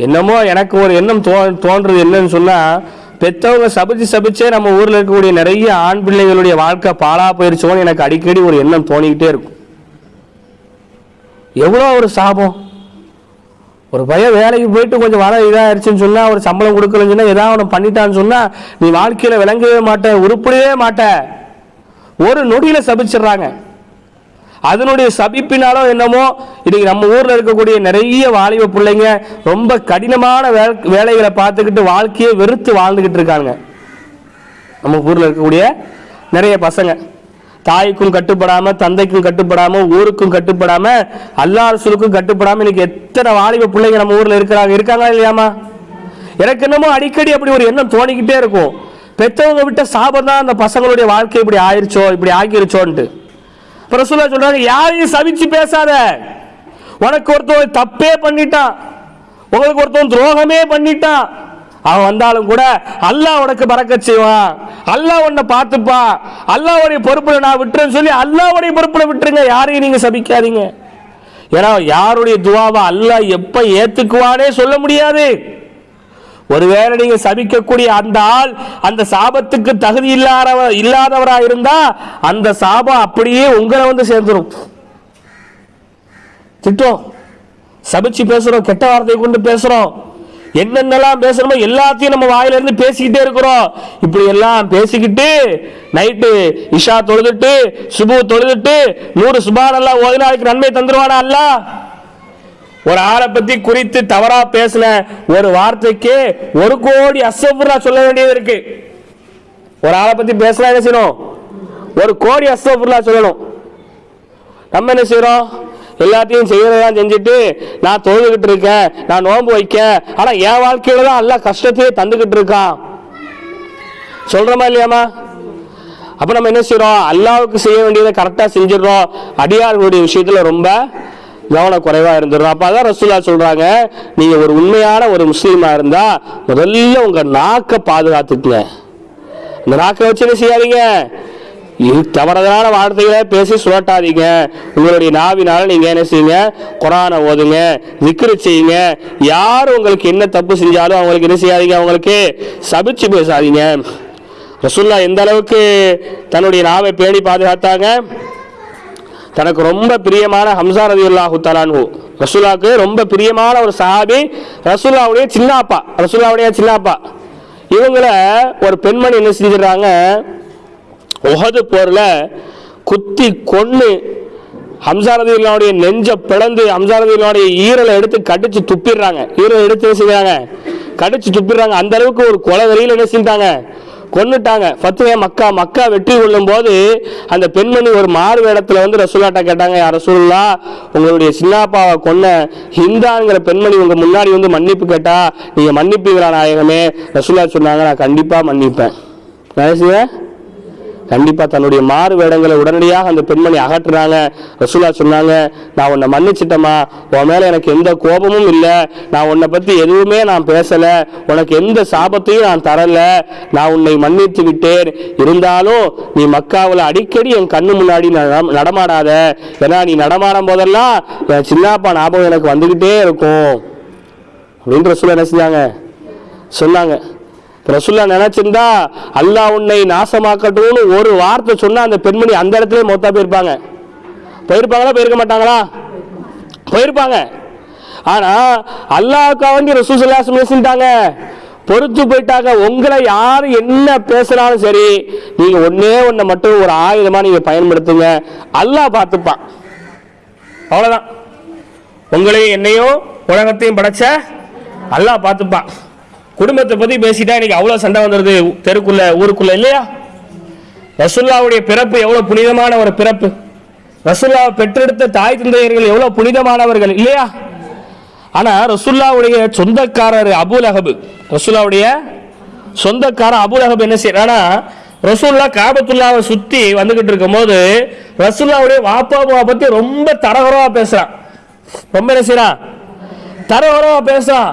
என்னமோ எனக்கு ஒரு எண்ணம் தோ தோன்றது என்னன்னு சொன்னால் பெற்றவங்க சபிச்சு சபிச்சே நம்ம ஊரில் இருக்கக்கூடிய நிறைய ஆண் பிள்ளைகளுடைய வாழ்க்கை பாழா போயிருச்சோன்னு எனக்கு அடிக்கடி ஒரு எண்ணம் தோணிக்கிட்டே இருக்கும். எவ்வளோ ஒரு சாபம். ஒரு பையன் வேலைக்கு போயிட்டு கொஞ்சம் வர இதாகிடுச்சுன்னு சொன்னால் ஒரு சம்பளம் கொடுக்கலன்னு சொன்னால் ஏதாவது ஒன்று பண்ணிட்டான்னு சொன்னால் நீ வாழ்க்கையில் விளங்கவே மாட்ட உருப்படவே மாட்ட. ஒரு நொடியில் சபிச்சிடுறாங்க. அதனுடைய சபிப்பினாலோ என்னமோ இன்னைக்கு நம்ம ஊரில் இருக்கக்கூடிய நிறைய வாலிப பிள்ளைங்க ரொம்ப கடினமான வே- வேலைகளை பார்த்துக்கிட்டு வாழ்க்கையை வெறுத்து வாழ்ந்துக்கிட்டு இருக்காங்க நம்ம ஊரில் இருக்கக்கூடிய நிறைய பசங்க. தாய்க்கும் கட்டுப்படாம தந்தைக்கும் கட்டுப்படாம ஊருக்கும் கட்டுப்படாம அல்லா கட்டுப்படாமல் கட்டுப்படாம இன்னைக்கு எத்தனை வாலிப பிள்ளைங்க நம்ம ஊர்ல இருக்கிறாங்க இருக்காங்களா இல்லையாமா எனக்கு என்னமோ அடிக்கடி அப்படி ஒரு எண்ணம் தோணிக்கிட்டே இருக்கும். பெற்றவங்க விட்ட சாபம் தான் அந்த பசங்களுடைய வாழ்க்கை இப்படி ஆயிருச்சோ இப்படி ஆகிருச்சோன்ட்டு. பிரசுல சொல்றாங்க யாரையும் சவிச்சு பேசாத. உனக்கு ஒருத்தவன் தப்பே பண்ணிட்டான் உங்களுக்கு ஒருத்தவன் துரோகமே பண்ணிட்டான் அவன் வந்தாலும் கூட அல்லாஹ் உனக்கு பறக்க செய்வான். அல்லாஹ் உன்னை பார்த்துப்பா. அல்லாவுடைய பொறுப்புல நான் விட்டுறேன்னு சொல்லி அல்லாவுடைய பொறுப்புல விட்டுருங்க. யாரையும் நீங்க சபிக்காதீங்க. ஏன்னா யாருடைய துவாவை அல்லாஹ் எப்ப ஏத்துக்குவானே சொல்ல முடியாது. ஒருவேளை நீங்க சபிக்கக்கூடிய அந்த ஆள் அந்த சாபத்துக்கு தகுதி இல்லாதவ இல்லாதவரா இருந்தா அந்த சாபம் அப்படியே உங்களை வந்து சேர்ந்துரும். திட்டம் சபிச்சு பேசுறோம். கெட்ட வார்த்தையை கொண்டு பேசுறோம். என்னென்னலாம் பேசணுமோ எல்லாத்தையும் நம்ம வாயில இருந்து பேசிக்கிட்டே இருக்கிறோம். இப்படி எல்லாம் பேசிக்கிட்டு நைட்டு இஷா தொழுதுட்டு சுபு தொழுதுட்டு நூறு சுபான் எல்லாம் ஓதினாளுக்கு நன்மை தந்துருவானா அல்லாஹ்? ஒரு ஆளை பத்தி குறித்து தவறா பேசின ஒரு வார்த்தைக்கு ஒரு கோடி அசபுரா சொல்ல வேண்டியது இருக்கு. ஒரு ஆளை பத்தி பேசினா என்ன செய்யணும்? ஒரு கோடி அசபுரா சொல்லணும். நம்ம என்ன செய்யறோம்? எல்லாத்தையும் செய்யறதெல்லாம் செஞ்சுட்டு நான் தொழுதுகிட்டு இருக்கேன் நான் நோன்பு வைக்கேன். ஆனா என் வாழ்க்கையில தான் எல்லாம் கஷ்டத்தையே தந்துகிட்டு இருக்கான். சொல்றோமா இல்லையாமா அப்ப நம்ம என்ன செய்யறோம்? அல்லாவுக்கு செய்ய வேண்டியதை கரெக்டா செஞ்சிடறோம். அடியார்களுடைய விஷயத்துல ரொம்ப கவனக்குறைவா இருந்துடும் அப்ப அதான் ரசூல்லா சொல்றாங்க நீங்க ஒரு உண்மையான ஒரு முஸ்லீமா இருந்தா முதல்ல உங்க நாக்க பாதுகாத்துக்குங்க. இந்த நாக்கை வச்சு என்ன செய்யாதீங்க? தவறதான வார்த்தைகளை பேசி சுழட்டாதீங்க. உங்களுடைய நாவினால நீங்க என்ன செய்யுங்க? குரானை ஓதுங்க விக்கிரி செய்யுங்க. யார் உங்களுக்கு என்ன தப்பு செஞ்சாலும் அவங்களுக்கு என்ன செய்யாதீங்க? அவங்களுக்கு சபிச்சு பேசாதீங்க. ரசுல்லா எந்த அளவுக்கு தன்னுடைய நாவை பேணி பாதுகாத்தாங்க? தனக்கு ரொம்ப பிரியமான ஹம்சா ரவி அல்லாஹு தலான்ஹூ ரசூலாவுக்கு ரொம்ப பிரியமான ஒரு சஹாபி ரசூலாவுடைய சின்னாப்பா ரசூலாவுடைய சின்னாப்பா. இவங்கள ஒரு பெண்மணி என்ன செஞ்சிடறாங்க? உகது போரில் குத்தி கொன்று ஹம்சாரதிகளுடைய நெஞ்ச பிளந்து ஹம்சாரதிகளுடைய ஈரலை எடுத்து கடிச்சு துப்பிடுறாங்க. ஈரலை எடுத்து என்ன செய்யறாங்க கடிச்சு துப்பிடுறாங்க. அந்த அளவுக்கு ஒரு கொலை வரியில் என்ன செஞ்சாங்க கொன்னுட்டாங்க. ஃபத்துவே மக்கா மக்கா வெற்றி கொள்ளும் போது அந்த பெண்மணி ஒரு மாறு வேடத்தில் வந்து ரசூலாட்டா கேட்டாங்க யார் ரசூல்லா உங்களுடைய சின்னாப்பாவை கொன்ன ஹிந்தாங்கிற பெண்மணி உங்கள் முன்னாடி வந்து மன்னிப்பு கேட்டா நீங்கள் மன்னிப்பீங்களா நாயகமே? ரசூலா சொன்னாங்க நான் கண்டிப்பாக மன்னிப்பேன். நான் கண்டிப்பா தன்னுடைய மாறு வேடங்களை உடனடியாக அந்த பெண்மணி அகற்றுறாங்க. ரசூலா சொன்னாங்க நான் உன்னை மன்னிச்சிட்டேம்மா. உன் மேல எனக்கு எந்த கோபமும் இல்லை. நான் உன்னை பத்தி எதுவுமே நான் பேசல. உனக்கு எந்த சாபத்தையும் நான் தரல. நான் உன்னை மன்னித்து விட்டேன். இருந்தாலும் நீ மக்காவில் அடிக்கடி என் கண்ணு முன்னாடி நடமாடாத. ஏன்னா நீ நடமாடும் போதெல்லாம் என் சின்னப்பா ஞாபகம் எனக்கு வந்துகிட்டே இருக்கும். அப்படின்னு ரசூலா என்ன செஞ்சாங்க? சொன்னாங்க. ரசுல்லா நினைச்சிருந்தா அல்லாஹ் உன்னை நாசமாக்கட்டும்னு ஒரு வார்த்தை சொன்னா அந்த பெண்மணி அந்த இடத்துல மொத்தா போயிருப்பாங்க. போயிருப்பாங்களா? போயிருக்க மாட்டாங்களா? போயிருப்பாங்க. ஆனா அல்லாவுக்கா வந்து ரசூசல்லா பேசிட்டாங்க பொறுத்து போயிட்டாங்க. உங்களை யார் என்ன பேசுனாலும் சரி நீங்க ஒன்னே ஒன்றை மட்டும் ஒரு ஆயுதமா நீங்க பயன்படுத்துங்க. அல்லாஹ் பார்த்துப்பான். அவ்வளவுதான். உங்களையும் என்னையும் உலகத்தையும் படைச்ச அல்லாஹ் பார்த்துப்பான். குடும்பத்தை பத்தி பேசிட்டா இன்னைக்கு அவ்வளவு சண்டை வந்துருது. தெருக்குள்ள ஊருக்குள்ள இல்லையா? ரசுல்லாவுடைய பிறப்பு எவ்வளவு புனிதமான ஒரு பிறப்பு. ரசுல்லாவை பெற்றெடுத்த தாய் தந்தையர்கள் எவ்வளவு புனிதமானவர்கள் இல்லையா? ஆனா ரசுல்லாவுடைய சொந்தக்காரர் அபுல் அஹபு ரசுல்லாவுடைய சொந்தக்காரர் அபுல் அஹபு என்ன செய்யறானா ரசூல்லா காபத்துல்லாவை சுத்தி வந்துகிட்டு இருக்கும்போது ரசூல்லாவுடைய வாப்பாவை பத்தி ரொம்ப தரகரவாக பேசுறான். ரொம்ப என்ன செய்யறான்? தரகுறவா பேசுறான்.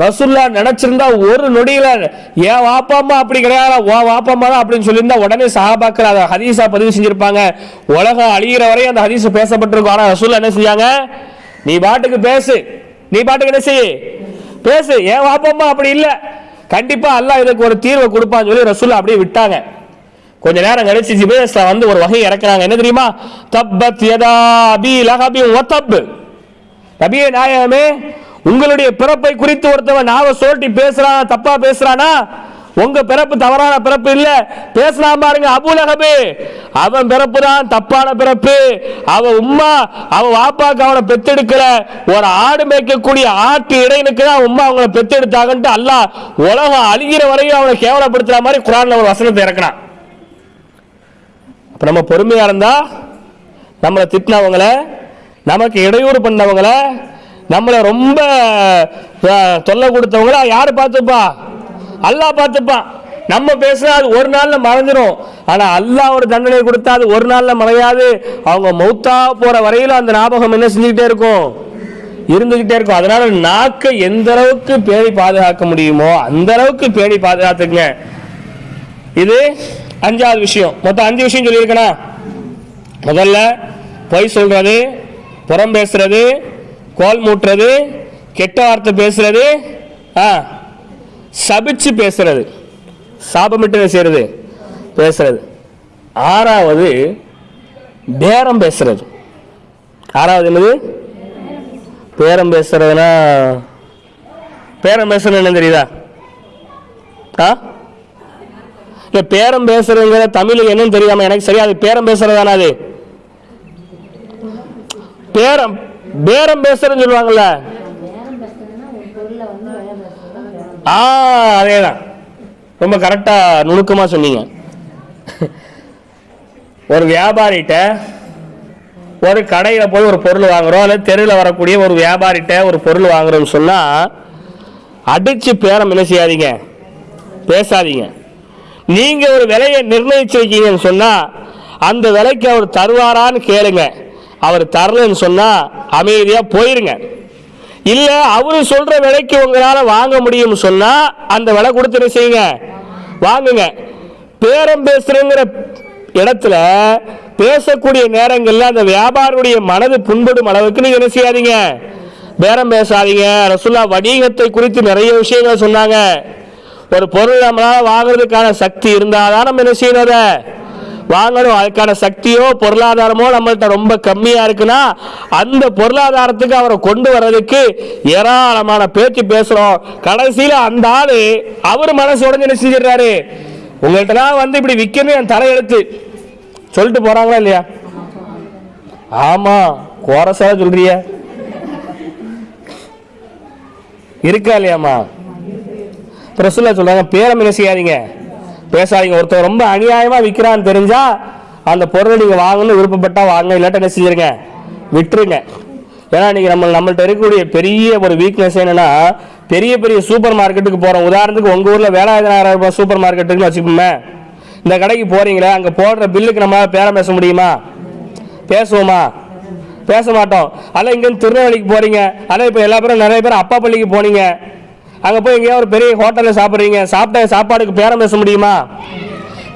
ரசுல்லா நினைச்சிருந்தா ஒரு நொடியில என் வாப்பாம்மா அப்படி கிடையாது? உன் வாப்பாம்மா தான் அப்படின்னு சொல்லியிருந்தா உடனே சஹாபாக்கள் அதை ஹதீஸா பதிவு செஞ்சிருப்பாங்க. உலகம் அழிகிற வரை அந்த ஹதீஸ் பேசப்பட்டிருக்கும். ஆனா ரசுல்லா என்ன செஞ்சாங்க? நீ பாட்டுக்கு பேசு. நீ பாட்டுக்கு என்ன செய் பேசு. என் வாப்பம்மா அப்படி இல்லை? கண்டிப்பா அல்லாஹ் இதுக்கு ஒரு தீர்வை கொடுப்பான்னு சொல்லி ரசூல்லா அப்படியே விட்டாங்க. கொஞ்ச நேரம் கழிச்சு ஜிபேஸ்ல வந்து ஒரு வகை இறக்குறாங்க. என்ன தெரியுமா? தப்பத் யதா அபி லஹபி ஒத்தப் நபியே நாயகமே உங்களுடைய பிறப்பை குறித்து ஒருத்தவன் நாவ சோட்டி பேசுறான் தப்பா பேசுறானா? உங்க பிறப்பு தவறான பிறப்பு இல்ல. பேசலாம் பாருங்க அபுலகபு அவன் பிறப்பு தான் தப்பான பிறப்பு. அவன் உம்மா அவன் வாப்பாக்கு அவனை பெத்தெடுக்கல. ஒரு ஆடு மேய்க்கக்கூடிய ஆட்டு இடையனுக்கு தான் உம்மா அவங்கள பெத்தெடுத்தாங்கன்ட்டு அல்லாஹ் உலகம் அழிகிற வரையும் அவனை கேவலப்படுத்துற மாதிரி குரான்ல ஒரு வசனத்தை இறக்குனான் அப்ப நம்ம பொறுமையா இருந்தா நம்மளை திட்டினவங்கள நமக்கு இடையூறு பண்ணவங்களை நம்மளை ரொம்ப தொல்லை கொடுத்தவங்கள? யார் பார்த்துப்பா? அல்லாஹ் பார்த்துப்பான் நம்ம பேசினா அது ஒரு நாளில் மறைஞ்சிரும். ஆனால் அல்லாஹ் ஒரு தண்டனை கொடுத்தா அது ஒரு நாளில் மறையாது. அவங்க மௌத்தா போகிற வரையிலும் அந்த ஞாபகம் என்ன செஞ்சுக்கிட்டே இருக்கும்? இருந்துகிட்டே இருக்கும். அதனால நாக்கை எந்த அளவுக்கு பேணி பாதுகாக்க முடியுமோ அந்த அளவுக்கு பேணி பாதுகாத்துங்க இது அஞ்சாவது விஷயம். மொத்தம் அஞ்சு விஷயம் சொல்லியிருக்கேனா? முதல்ல பொய் சொல்றது புறம் பேசுறது கோல் மூட்டுறது கெட்ட வார்த்தை பேசுறது ஆ சபிச்சு பேசுறது சாபமிட்டு செய்கிறது செய்யறது பேசுறது. ஆறாவது பேரம் பேசுறது. ஆறாவது என்னது? பேரம் பேசுறதுனா பேரம் பேசுறது என்ன தெரியுதா? ஆ? இல்லை பேரம் பேசுறதுங்கிற தமிழ் என்னன்னு தெரியாம எனக்கு சரியா அது பேரம் பேசுறதானா அது? பேரம் பேரம் பேசுறதுன்னு சொல்லுவாங்கல்ல. ஆ அதேதான். ரொம்ப கரெக்டா நுணுக்கமா சொன்னீங்க. ஒரு வியாபாரிகிட்ட ஒரு கடையில் போய் ஒரு பொருள் வாங்குறோம் அல்லது தெருவில் வரக்கூடிய ஒரு வியாபாரிகிட்ட ஒரு பொருள் வாங்குறோம்னு சொன்னால் அடிச்சு பேரம் என்ன செய்யாதீங்க? பேசாதீங்க. நீங்கள் ஒரு விலையை நிர்ணயிச்சிருக்கீங்கன்னு சொன்னால் அந்த விலைக்கு அவர் தருவாரான்னு கேளுங்க. அவர் தரலன்னு சொன்னால் அமைதியாக போயிருங்க. இல்லை அவரு சொல்கிற விலைக்கு உங்களால் வாங்க முடியும்னு சொன்னால் அந்த விலை கொடுத்து என்ன செய்யுங்க? வாங்குங்க. பேரம் பேசுறேங்கிற இடத்துல பேசக்கூடிய நேரங்களில் அந்த வியாபாரியுடைய மனது புண்படும் அளவுக்கு நீங்க என்ன செய்யாதீங்க? பேரம் பேசாதீங்க. ரசுல்லா வணிகத்தை குறித்து நிறைய விஷயங்கள் சொன்னாங்க. ஒரு பொருள் நம்மளால வாங்குறதுக்கான சக்தி இருந்தாதான் நம்ம என்ன செய்யணும் அதை? வாங்கணும். அதுக்கான சக்தியோ பொருளாதாரமோ நம்மள்ட்ட ரொம்ப கம்மியா இருக்குன்னா அந்த பொருளாதாரத்துக்கு அவரை கொண்டு வர்றதுக்கு ஏராளமான பேச்சு பேசுறோம். கடைசியில அந்த ஆளு அவர் மனசு உடஞ்சு என்ன செஞ்சிடறாரு? உங்கள்கிட்ட வந்து இப்படி விற்கணும் என் தலையெழுத்து. சொல்லிட்டு போறாங்களா இல்லையா? ஆமா கோரசா சொல்றிய. இருக்கா இல்லையாம்மா? பிரசுல சொல்றாங்க பேரம் என்ன செய்யாதீங்க பேசாதீங்க. ஒருத்தர் ரொம்ப அநியாயமா விற்கிறான்னு தெரிஞ்சா அந்த பொருளை நீங்க வாங்கணும்னு விருப்பப்பட்டா வாங்க இல்லாட்ட என்ன செஞ்சிருங்க? விட்டுருங்க. ஏன்னா நீங்க நம்ம நம்மள்ட்ட இருக்கக்கூடிய பெரிய ஒரு வீக்னஸ் என்னன்னா பெரிய பெரிய சூப்பர் மார்க்கெட்டுக்கு போறோம். உதாரணத்துக்கு உங்க ஊர்ல வேலாயுதனாயிரம் ரூபாய் சூப்பர் மார்க்கெட்டுன்னு வச்சுக்கோமே. இந்த கடைக்கு போறீங்களே அங்க போடுற பில்லுக்கு நம்ம பேரம் பேச முடியுமா? பேசுவோமா? பேச மாட்டோம். அல்ல இங்கேருந்து திருநெல்வேலிக்கு போறீங்க. அல்ல இப்போ எல்லா பேரும் நிறைய பேர் அப்பா பள்ளிக்கு போனீங்க. அங்கே போய் எங்கேயா ஒரு பெரிய ஹோட்டலில் சாப்பிட்றீங்க சாப்பிட்ட சாப்பாடுக்கு பேரம் பேச முடியுமா?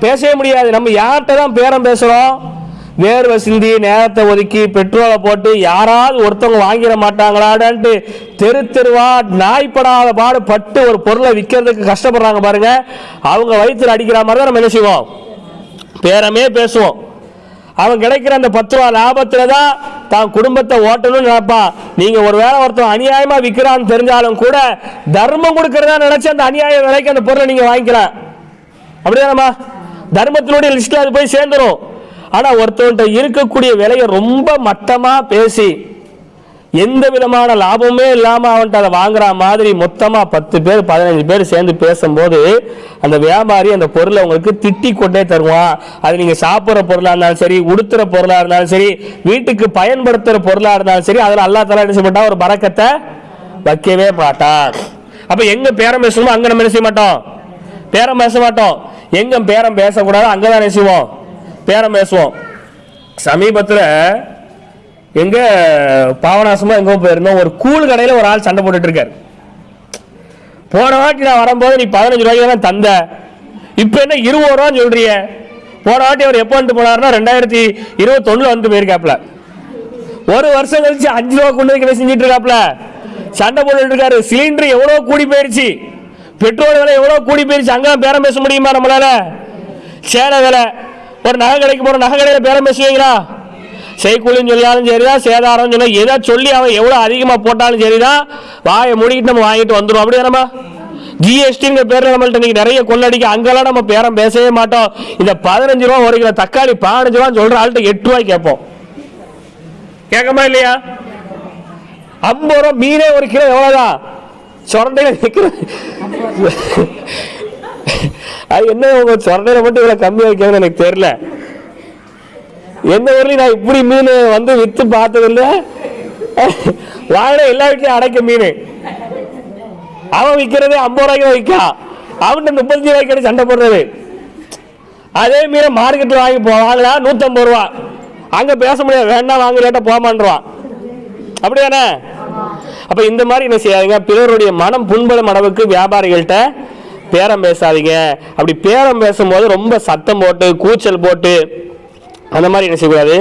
பேசவே முடியாது. நம்ம யார்கிட்ட தான் பேரம் பேசுகிறோம் வேர்வை சிந்தி நேரத்தை ஒதுக்கி பெட்ரோலை போட்டு யாராவது ஒருத்தவங்க வாங்கிட மாட்டாங்களாடான்ட்டு தெரு தெருவா நாய்ப்படாத பாடு பட்டு ஒரு பொருளை விற்கிறதுக்கு கஷ்டப்படுறாங்க பாருங்க. அவங்க வயிற்றுல அடிக்கிற மாதிரி தான் நம்ம என்ன செய்வோம்? பேரமே பேசுவோம். அவன் கிடைக்கிற அந்த பத்து ரூபா லாபத்துல தான் தான் குடும்பத்தை ஓட்டணும்னு நினைப்பான் நீங்க ஒரு வேளை ஒருத்தன் அநியாயமா விற்கிறான்னு தெரிஞ்சாலும் கூட தர்மம் கொடுக்கறதா நினைச்சு அந்த அநியாய விலைக்கு அந்த பொருளை நீங்க வாங்கிக்கலாம் அப்படிதானம்மா தர்மத்தினுடைய லிஸ்ட்ல அது போய் சேர்ந்துரும். ஆனா ஒருத்தவன்ட்ட இருக்கக்கூடிய விலையை ரொம்ப மட்டமா பேசி எந்த விதமான லாபமே இல்லாம அவன்கிட்ட அதை வாங்குற மாதிரி மொத்தமா பத்து பேர் பதினஞ்சு பேர் சேர்ந்து பேசும்போது அந்த வியாபாரி அந்த பொருளை உங்களுக்கு திட்டி கொண்டே தருவான். அது நீங்க சாப்பிட்ற பொருளா இருந்தாலும் சரி உடுத்துற பொருளா இருந்தாலும் சரி வீட்டுக்கு பயன்படுத்துற பொருளா இருந்தாலும் சரி அதில் அல்லா தலா என்ன செய்ய மாட்டான்? ஒரு பறக்கத்தை வைக்கவே மாட்டான். அப்ப எங்க பேரம் பேசணுமோ அங்க நம்ம என்ன செய்ய மாட்டோம்? பேரம் பேச மாட்டோம். எங்க பேரம் பேசக்கூடாது அங்கதான் என்ன செய்வோம்? பேரம் பேசுவோம். சமீபத்தில் எங்க பாவனாசமா எங்கோ போயிருந்தோம். ஒரு கூழ் கடையில ஒரு ஆள் சண்டை போட்டுட்டு இருக்காரு. போன வாட்டி நான் வரும்போது நீ பதினஞ்சு ரூபாய்க்கு தான் தந்த. இப்போ என்ன இருபது ரூபான்னு சொல்றிய போன வாட்டி அவர் எப்போ வந்துட்டு போனாருன்னா ரெண்டாயிரத்தி இருபத்தொன்னுல வந்து போயிருக்காப்ல ஒரு வருஷம் கழிச்சு அஞ்சு ரூபா கொண்டு வந்து செஞ்சுட்டு இருக்காப்ல சண்டை போட்டுட்டு இருக்காரு. சிலிண்டர் எவ்வளோ கூடி போயிருச்சு. பெட்ரோல் விலை எவ்வளோ கூடி போயிருச்சு. அங்கெல்லாம் பேரம் பேச முடியுமா நம்மளால? சேலை விலை. ஒரு நகை கடைக்கு போகிற நகை கடையில் பேரம் பேசுவீங்களா? செய்கூலின்னு சொல்லாலும் சரிதான் சேதாரம் சொல்ல எதை சொல்லி அவன் எவ்வளோ அதிகமாக போட்டாலும் சரிதான் வாயை மூடிக்கிட்டு நம்ம வாங்கிட்டு வந்துடும் அப்படியே நம்ம ஜிஎஸ்டிங்கிற பேரில் நம்மள்ட்ட இன்னைக்கு நிறைய கொள்ளடிக்க அங்கெல்லாம் நம்ம பேரம் பேசவே மாட்டோம். இந்த பதினஞ்சு ரூபா ஒரு கிலோ தக்காளி பதினஞ்சு ரூபான்னு சொல்கிற ஆள்கிட்ட எட்டு ரூபாய் கேட்போம். கேட்கமா இல்லையா? ஐம்பது ரூபா மீனே ஒரு கிலோ எவ்வளோதான் சொரண்டையில் நிற்கிற அது என்ன உங்கள் சொரண்டையில் மட்டும் இவ்வளோ கம்மியாக வைக்கணும்னு எனக்கு தெரியல. எந்த ஊர்லயும் நான் இப்படி மீன் வந்து வித்து பார்த்ததில்ல? வாங்கின எல்லா வீட்லயும் அடைக்க மீன். அவன் விற்கிறதே ஐம்பது ரூபாய்க்கு தான் விற்கான் அவன்கிட்ட முப்பத்தஞ்சு ரூபாய்க்கு சண்டை போடுறது. அதே மீனை மார்க்கெட்டில் வாங்கி போ வாங்கினா நூற்றம்பது ரூபா. அங்கே பேச முடியாது. வேண்டாம் வாங்க லேட்டாக போமான்றான். அப்படியானே அப்போ இந்த மாதிரி என்ன செய்யாதீங்க. பிறருடைய மனம் புண்படும் அளவுக்கு வியாபாரிகள்கிட்ட பேரம் பேசாதீங்க. அப்படி பேரம் பேசும்போது ரொம்ப சத்தம் போட்டு கூச்சல் போட்டு அந்த மாதிரி என்ன செய்யக்கூடாது?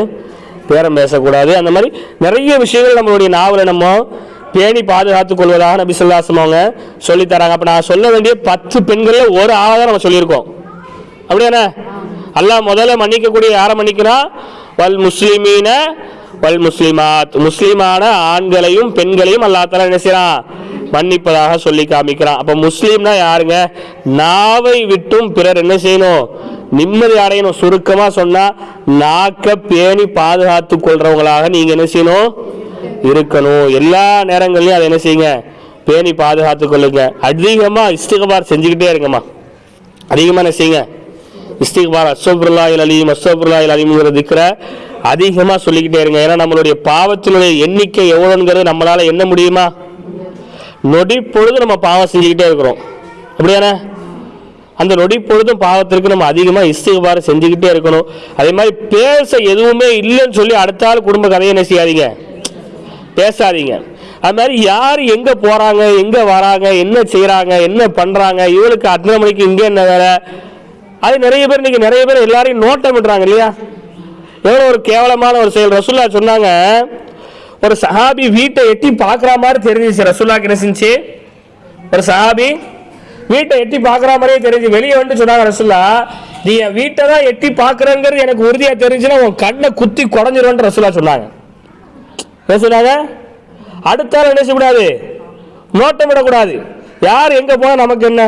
பேரம் பேசக்கூடாது. அந்த மாதிரி நிறைய விஷயங்கள் நம்மளுடைய நாவலை நம்ம பேணி பாதுகாத்துக் கொள்வதாக நபி சொல்லாசம் அவங்க சொல்லித் தராங்க. நான் சொல்ல வேண்டிய பத்து பெண்களில் ஒரு ஆளாக தான் நம்ம சொல்லியிருக்கோம். அப்படியாண்ணே? அல்லாஹ் முதல்ல மன்னிக்கக்கூடிய யாரை மன்னிக்கிறா? வல் முஸ்லிமீன வல் முஸ்லிமாத். முஸ்லிமான ஆண்களையும் பெண்களையும் அல்லாஹ் என்ன செய்றான் மன்னிப்பதாக சொல்லி காமிக்கிறான். அப்போ முஸ்லீம்னா யாருங்க? நாவை விட்டும் பிறர் என்ன செய்யணும்? நிம்மதி அடையணும். சுருக்கமா சொன்னா நாக்க பேணி பாதுகாத்துக் கொள்றவங்களாக நீங்க என்ன செய்யணும்? இருக்கணும். எல்லா நேரங்கள்லயும் அதை என்ன செய்யுங்க? பேணி பாதுகாத்துக் கொள்ளுங்க. அதிகமா இஸ்திகபார் செஞ்சுக்கிட்டே இருங்கம்மா. அதிகமாக என்ன செய்யுங்க? இஸ்திக்பார் அஸ்வபுல்லாயில் அலீம் அஸ்வபுல்லாயில் அலீம்ங்கிற திக்கிற அதிகமாக சொல்லிக்கிட்டே இருங்க. ஏன்னா நம்மளுடைய பாவத்தினுடைய எண்ணிக்கை எவ்வளோங்கிறது நம்மளால் என்ன முடியுமா? நொடி பொழுது நம்ம பாவம் செஞ்சுக்கிட்டே இருக்கிறோம். அப்படியானே அந்த நொடி பொழுதும் பாவத்திற்கு நம்ம அதிகமாக இஸ்திக்பார் செஞ்சுக்கிட்டே இருக்கணும். அதே மாதிரி பேச எதுவுமே இல்லைன்னு சொல்லி அடுத்த ஆள் குடும்ப கதையை என்ன செய்யாதீங்க? பேசாதீங்க. அது மாதிரி யார் எங்கே போகிறாங்க எங்கே வராங்க என்ன செய்கிறாங்க என்ன பண்ணுறாங்க இவளுக்கு அத்தனை மணிக்கு இங்கே என்ன வேலை? அது நிறைய பேர் இன்றைக்கி நிறைய பேர் எல்லாரையும் நோட்டம் விடுறாங்க இல்லையா? எவ்வளோ ஒரு கேவலமான ஒரு செயல். ரசுல்லா சொன்னாங்க ஒரு சஹாபி வீட்டை எட்டி பார்க்குற மாதிரி தெரிஞ்சிச்சு ரசுல்லாக்கு என்ன செஞ்சு? ஒரு சஹாபி வீட்டை எட்டி பார்க்குற மாதிரியே தெரிஞ்சு வெளியே வந்து சொன்னாங்க ரசுல்லா நீ என் வீட்டை தான் எட்டி பார்க்குறேங்கிறது எனக்கு உறுதியாக தெரிஞ்சுன்னா உன் கண்ணை குத்தி குடஞ்சிருவேன்னு ரசுல்லா சொன்னாங்க. என்ன சொன்னாங்க? அடுத்த என்ன செய்யக்கூடாது? நோட்டம் விடக்கூடாது. யார் எங்க போனா நமக்கு என்ன?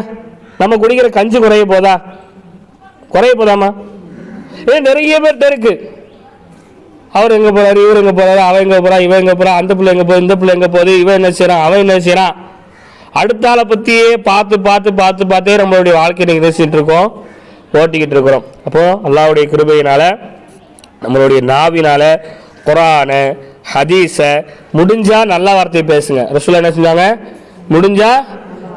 நம்ம குடிக்கிற கஞ்சி குறைய போதா? குறைய போதாமா? ஏ நிறைய பேர்கிட்ட இருக்கு. அவர் எங்க போறாரு இவர் எங்க போறாரு அவன் எங்க போறா இவன் எங்க போறா அந்த பிள்ளை எங்க போகுது இந்த பிள்ளை எங்க போகுது இவன் என்ன செய்கிறான் அவன் என்ன செய்கிறான் அடுத்த ஆளை பற்றியே பார்த்து பார்த்து பார்த்து பார்த்தே நம்மளுடைய வாழ்க்கையை நிகழ்ச்சிட்டு இருக்கோம். ஓட்டிக்கிட்டு இருக்கிறோம். அப்போ அல்லாவுடைய கிருபையினால நம்மளுடைய நாவினால குரானு ஹதீஸை முடிஞ்சா நல்ல வார்த்தையை பேசுங்க. ரசூல் என்ன செஞ்சாங்க? முடிஞ்சா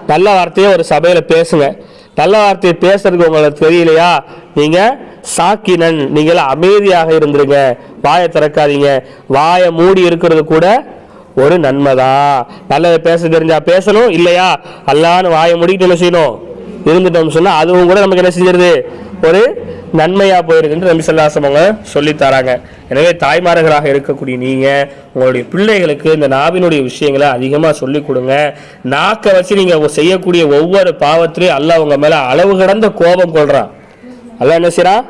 நல்ல வார்த்தையை ஒரு சபையில் பேசுங்க. நல்ல வார்த்தையை பேசுறதுக்கு உங்களுக்கு தெரியலையா? நீங்க சாக்கினன். நீங்கள் அமைதியாக இருந்துருங்க. வாயை திறக்காதீங்க. வாயை மூடி இருக்கிறது கூட ஒரு நன்மைதா. நல்லதை பேச தெரிஞ்சா பேசணும் இல்லையா? அல்லான்னு வாயை முடிக்கிட்டு என்ன செய்யணும்? இருந்துட்டோம்னு சொன்னா அதுவும் கூட நமக்கு என்ன செஞ்சிருது? ஒரு நன்மையா போயிருக்குன்னு நம்பி சொல்லாசம் அவங்க சொல்லி தராங்க. எனவே தாய்மார்களாக இருக்கக்கூடிய நீங்க உங்களுடைய பிள்ளைகளுக்கு இந்த நாவினுடைய விஷயங்களை அதிகமா சொல்லி கொடுங்க. நாக்கை வச்சு நீங்க செய்யக்கூடிய ஒவ்வொரு பாவத்திலையும் அல்ல உங்க மேல அளவு கடந்த கோபம் கொள்றான். அல்ல என்ன செய்யறான்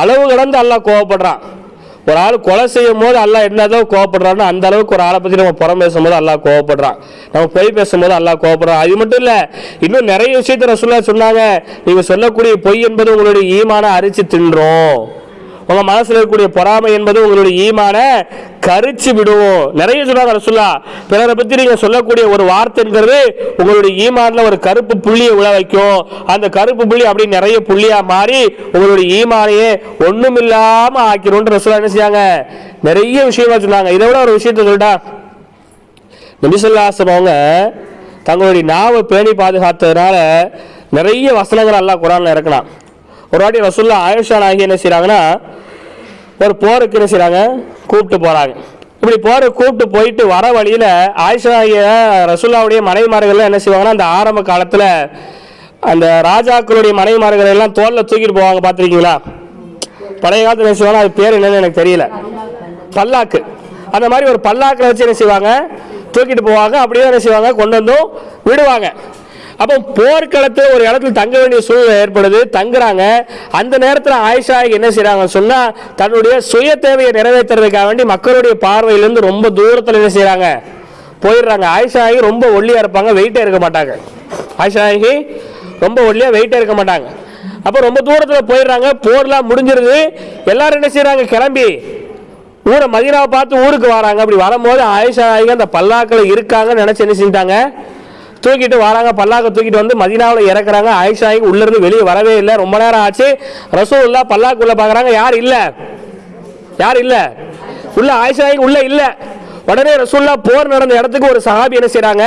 அளவு கடந்து அல்ல கோபப்படுறான். ஒரு ஆள் கொலை செய்யும் போது அல்லா என்னதான் கோவப்படுறான்னு அந்த அளவுக்கு ஒரு ஆளை பத்தி நம்ம புறம் பேசும்போது அல்லா கோவப்படுறான். நம்ம பொய் பேசும்போது அல்லா கோவப்படுறான். அது மட்டும் இல்ல இன்னும் நிறைய விஷயத்த ரசூல்லா சொன்னாங்க. நீங்க சொல்லக்கூடிய பொய் என்பது உங்களுடைய ஈமான அரிச்சு தின்றோம். உங்க மனசுல இருக்கக்கூடிய பொறாமை என்பது உங்களுடைய ஈமான கரிச்சு விடுவோம். நிறைய சொன்னாங்க ரசுல்லா பிறரை பத்தி நீங்க சொல்லக்கூடிய ஒரு வார்த்தைங்கிறது உங்களுடைய ஈமான்ல ஒரு கருப்பு புள்ளியை உழ வைக்கும். அந்த கருப்பு புள்ளி அப்படி நிறைய புள்ளியா மாறி உங்களுடைய ஈமானையே ஒண்ணுமில்லாம ஆக்கிரும் ரசுல்லா என்ன செய்யாங்க நிறைய விஷயமா சொன்னாங்க. இதை விட ஒரு விஷயத்த சொல்லிட்டா நபிசல்லாசம் அவங்க தங்களுடைய நாவை பேணி பாதுகாத்ததுனால நிறைய வசனங்கள் எல்லாம் குரான்ல இறக்கலாம் ஒரு வாட்டி ரசுல்லா ஆயுஷா நாயகி என்ன செய்கிறாங்கன்னா ஒரு போருக்கு என்ன செய்கிறாங்க கூப்பிட்டு போறாங்க. இப்படி போருக்கு கூப்பிட்டு போயிட்டு வர வழியில ஆயிஷா நாயகிய ரசுல்லாவுடைய மனைவிமார்கள் என்ன செய்வாங்கன்னா அந்த ஆரம்ப காலத்துல அந்த ராஜாக்களுடைய மனைவிமார்கள் எல்லாம் தோல்ல தூக்கிட்டு போவாங்க பார்த்துருக்கீங்களா? பழைய காலத்துல என்ன செய்வாங்க அது பேர் என்னன்னு எனக்கு தெரியல. பல்லாக்கு. அந்த மாதிரி ஒரு பல்லாக்கில் வச்சு என்ன செய்வாங்க? தூக்கிட்டு போவாங்க அப்படியே என்ன செய்வாங்க? கொண்டு வந்தும் விடுவாங்க. அப்போ போர்க்களத்தில் ஒரு இடத்துல தங்க வேண்டிய சூழ்நிலை ஏற்படுது. தங்குறாங்க. அந்த நேரத்தில் ஆயிஷா என்ன செய்கிறாங்க சொன்னா தன்னுடைய சுய தேவையை நிறைவேற்றுறதுக்காக வேண்டி மக்களுடைய பார்வையிலிருந்து ரொம்ப தூரத்தில் என்ன செய்கிறாங்க போயிடுறாங்க. ஆயிஷாகி ரொம்ப ஒல்லியா இருப்பாங்க. வெயிட்டே இருக்க மாட்டாங்க. ஆயிஷாகி ரொம்ப ஒல்லியா வெயிட்டே இருக்க மாட்டாங்க. அப்போ ரொம்ப தூரத்தில் போயிடுறாங்க. போர்லாம் முடிஞ்சிருது. எல்லாரும் என்ன செய்கிறாங்க கிளம்பி ஊரை மதினாவை பார்த்து ஊருக்கு வராங்க. அப்படி வரும்போது ஆயிஷா நாயகி அந்த பல்லாக்கில் இருக்காங்கன்னு நினைச்சு என்ன செஞ்சிட்டாங்க? தூக்கிட்டு வராங்க பல்லாக்க தூக்கிட்டு வந்து மதினாவில் இறக்குறாங்க. ஆயிஷாய்க்கு உள்ளேருந்து வெளியே வரவே இல்லை. ரொம்ப நேரம் ஆச்சு. ரசூல்லா பல்லாக்குள்ளே பார்க்குறாங்க யார் இல்லை? யார் இல்ல? உள்ள ஆயிஷா உள்ளே உள்ள இல்ல. உடனே ரசூல்லா போர் நடந்த இடத்துக்கு ஒரு சஹாபி என்ன செய்யறாங்க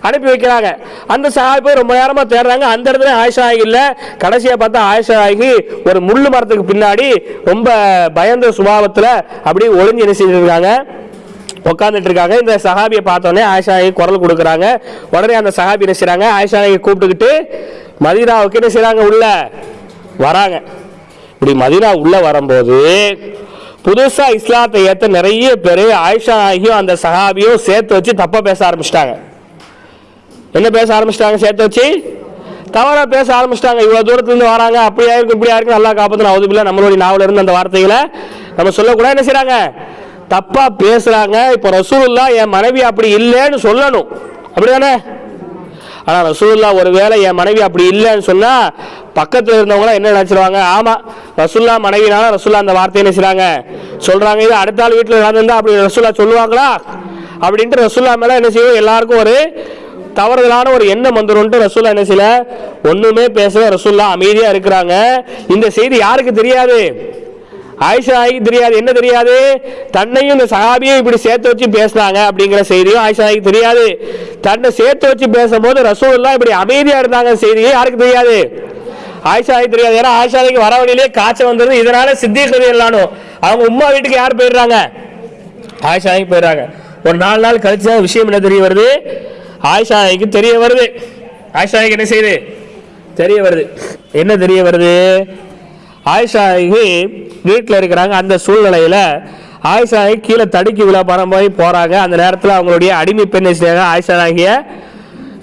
அனுப்பி வைக்கிறாங்க. அந்த சஹாபி போய் ரொம்ப நேரமா தேடுறாங்க. அந்த இடத்துல ஆயிஷா நாயகி இல்ல. கடைசியா பார்த்தா ஆயிஷா ஆகி ஒரு முள்ளு மரத்துக்கு பின்னாடி ரொம்ப பயந்த சுபாவத்துல அப்படியே ஒளிஞ்சு என்ன செஞ்சிருக்காங்க? உட்காந்துட்டு இருக்காங்க இந்த சஹாபியை பார்த்தோன்னே ஆயிஷா குரல் கொடுக்குறாங்க. உடனே அந்த சஹாபி என்ன செய்கிறாங்க ஆயிஷாயை கூப்பிட்டுக்கிட்டு மதீனாவுக்கு என்ன செய்கிறாங்க உள்ள வராங்க. இப்படி மதீனா உள்ள வரும்போது புதுசாக இஸ்லாத்தை ஏற்ற நிறைய பேர் ஆயிஷா ஆகியும் அந்த சஹாபியும் சேர்த்து வச்சு தப்பாக பேச ஆரம்பிச்சிட்டாங்க. என்ன பேச ஆரம்பிச்சிட்டாங்க? சேர்த்து வச்சு தவறாக பேச ஆரம்பிச்சிட்டாங்க. இவ்வளோ தூரத்துலேருந்து வராங்க. அப்படியா இருக்கும் இப்படியா இருக்கும். நல்லா காப்பாற்றணும் அவுதுபில்ல நம்மளுடைய நாவலிருந்து அந்த வார்த்தைகளை நம்ம சொல்லக்கூடாது. என்ன செய்கிறாங்க தப்பா பேசுறாங்க. இப்போ ரசூலுல்லா என் மனைவி அப்படி இல்லைன்னு சொல்லணும். அப்படிதானே? ஆனா ஒரு ஒருவேளை என் மனைவி அப்படி இல்லைன்னு சொன்னா பக்கத்துல இருந்தவங்க என்ன நினைச்சிருவாங்க? ஆமா ரசூல்லா மனைவினால ரசூல்லா அந்த வார்த்தையை நினைச்சாங்க சொல்கிறாங்க சொல்றாங்க இது அடுத்த ஆள் வீட்டுல நடந்திருந்தா அப்படி ரசூல்லா சொல்லுவாங்களா? அப்படின்ட்டு ரசூல்லா மேல என்ன செய்வோம் எல்லாருக்கும் ஒரு தவறுதலான ஒரு எண்ணம் வந்துடும் ரசூல்லா என்ன செய்யல? ஒண்ணுமே பேசல. ரசூல்லா அமைதியா இருக்கிறாங்க. இந்த செய்தி யாருக்கு தெரியாது? ஆயிஷா தெரியாது. என்ன தெரியாது? தன்னையும் இந்த சஹாபியும் இப்படி சேர்த்து வச்சு பேசினாங்க அப்படிங்கிற செய்தியும் ஆயிஷா தெரியாது. தன்னை சேர்த்து வச்சு பேசும்போது ரசூல்லாம் இப்படி அமைதியாக இருந்தாங்க செய்தியும் யாருக்கு தெரியாது? ஆயிஷா தெரியாது. ஏன்னா ஆயிஷாய்க்கு வர வழியிலே காய்ச்சல் வந்தது. இதனால சித்திகதி இல்லானோ அவங்க உம்மா வீட்டுக்கு யார் போயிடுறாங்க? ஆயிஷாய்க்கு போயிடுறாங்க. ஒரு நாலு நாள் கழிச்சு தான் விஷயம் என்ன தெரிய வருது? ஆயிஷா தெரிய வருது. ஆயிஷாய்க்கு என்ன செய்யுது? தெரிய வருது. என்ன தெரிய வருது? ஆயிஷா ஆகி வீட்டில் இருக்கிறாங்க. அந்த சூழ்நிலையில் ஆயிஷா கீழே தடுக்கி விழா பணம் போய் போகிறாங்க அந்த நேரத்தில் அவங்களுடைய அடிமை பெண்ணை செய்யாங்க ஆயிஷா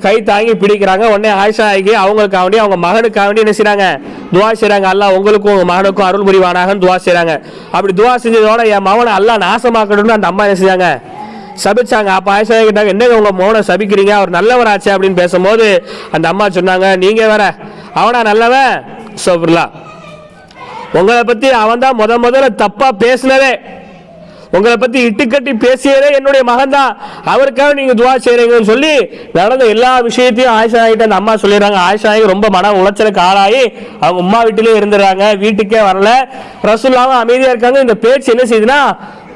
கை தாங்கி பிடிக்கிறாங்க. உடனே ஆயிஷா ஆகி அவங்களுக்காக வேண்டி அவங்க மகனுக்காக வேண்டி என்ன செய்கிறாங்க துவா செய்கிறாங்க அல்லா உங்களுக்கும் உங்கள் மகனுக்கும் அருள் புரிவானாகன்னு துவா செய்கிறாங்க அப்படி துவா செஞ்சதோட என் மகனை அல்லா நாசமாக்கணும்னு அந்த அம்மா என்ன செஞ்சாங்க? சபிச்சாங்க. அப்போ ஆயிஷா கேட்டாங்க என்னங்க உங்கள் மோனை சபிக்கிறீங்க? அவர் நல்லவராச்சே அப்படின்னு பேசும்போது அந்த அம்மா சொன்னாங்க நீங்க வேற அவனா நல்லவன்? சோபர்லா உங்களை பத்தி அவன் தான் முத முதல்ல தப்பா பேசினதே உங்களை பத்தி இட்டுக்கட்டி பேசியதே என்னுடைய மகன் தான் அவருக்காக நீங்க துவா செய்கிறீங்கன்னு சொல்லி நடந்த எல்லா விஷயத்தையும் ஆயிஷா ஆகிட்ட அந்த அம்மா சொல்லிடுறாங்க. ஆயிஷா ஆகி ரொம்ப மன உளைச்சலுக்கு ஆளாகி அவங்க உமா வீட்டிலேயே இருந்துடுறாங்க வீட்டுக்கே வரல. ரசூல்லாவும் அமைதியா இருக்காங்க. இந்த பேச்சு என்ன செய்யுதுன்னா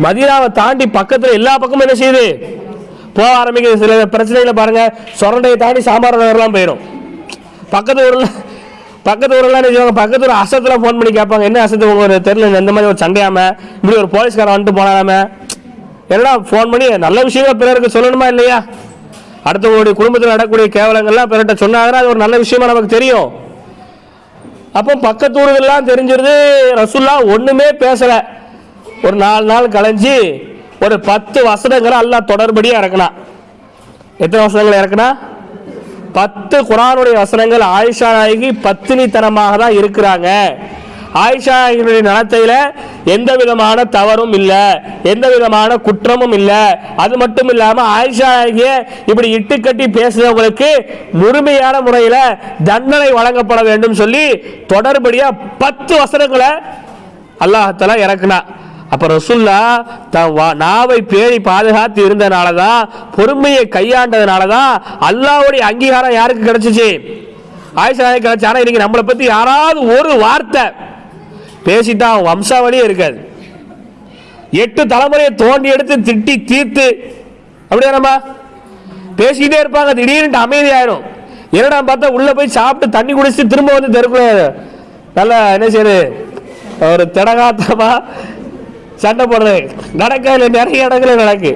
மதினாவை தாண்டி பக்கத்துல எல்லா பக்கமும் என்ன செய்யுது? போக ஆரம்பிக்கிற சில பிரச்சனைகளை பாருங்க. சொரண்டையை தாண்டி சாம்பார் நகர்லாம் போயிடும் பக்கத்து ஊர்ல பக்கத்து ஊரெல்லாம் என்ன பக்கத்து ஊர் அசத்துல ஃபோன் பண்ணி கேட்பாங்க. என்ன அசத்து உங்களுக்கு ஒரு இந்த மாதிரி ஒரு சண்டையாம இப்படி ஒரு போலீஸ்காரன் வந்துட்டு போனாராம? என்னடா ஃபோன் பண்ணி நல்ல விஷயமா பிறருக்கு சொல்லணுமா இல்லையா? அடுத்தவங்களுடைய குடும்பத்தில் நடக்கக்கூடிய கேவலங்கள்லாம் பிறர்கிட்ட சொன்னாங்கன்னா அது ஒரு நல்ல விஷயமா நமக்கு தெரியும். அப்போ பக்கத்து ஊர்கள்லாம் தெரிஞ்சிருது. ரசுல்லா ஒன்றுமே பேசலை. ஒரு நாலு நாள் கலைஞ்சி ஒரு பத்து வசனங்களை எல்லாம் தொடர்படியாக இறக்குனா எத்தனை வசனங்களை இறக்குனா? பத்து குரானுடைய வசனங்கள் ஆயிஷா நாயகி பத்தினித்தனமாக தான் இருக்கிறாங்க. ஆயிஷா நாயகியுடைய நடத்தையில எந்த விதமான தவறும் இல்லை எந்த விதமான குற்றமும் இல்லை. அது மட்டும் இல்லாமல் ஆயிஷா நாயகிய இப்படி இட்டுக்கட்டி பேசுறவங்களுக்கு முழுமையான முறையில் தண்டனை வழங்கப்பட வேண்டும் சொல்லி தொடர்படியாக பத்து வசனங்களை அல்லாஹத்தலா இறக்குனா. அப்போ ரசுல்லா தன் வா- நாவை பேணி பாதுகாத்து இருந்தனால தான் பொறுமையை கையாண்டதுனால தான் அல்லாவுடைய அங்கீகாரம் யாருக்கு கிடைச்சிச்சு? ஆயிஷா நாயகி கிடைச்சு இன்னைக்கு நம்மளை பற்றி யாராவது ஒரு வார்த்தை பேசிட்டா வம்சாவளியே இருக்காது. எட்டு தலைமுறையை தோண்டி எடுத்து திட்டி தீர்த்து அப்படியானம்மா பேசிக்கிட்டே இருப்பாங்க திடீர்னு அமைதியாயிரும் என்னடா பார்த்தா உள்ளே போய் சாப்பிட்டு தண்ணி குடிச்சிட்டு திரும்ப வந்து தெருக்குள்ள நல்லா என்ன செய்யுது ஒரு திடகாத்தமாக சண்டை போடுறது. நடக்காது நிறைய இடத்துல நடக்கு.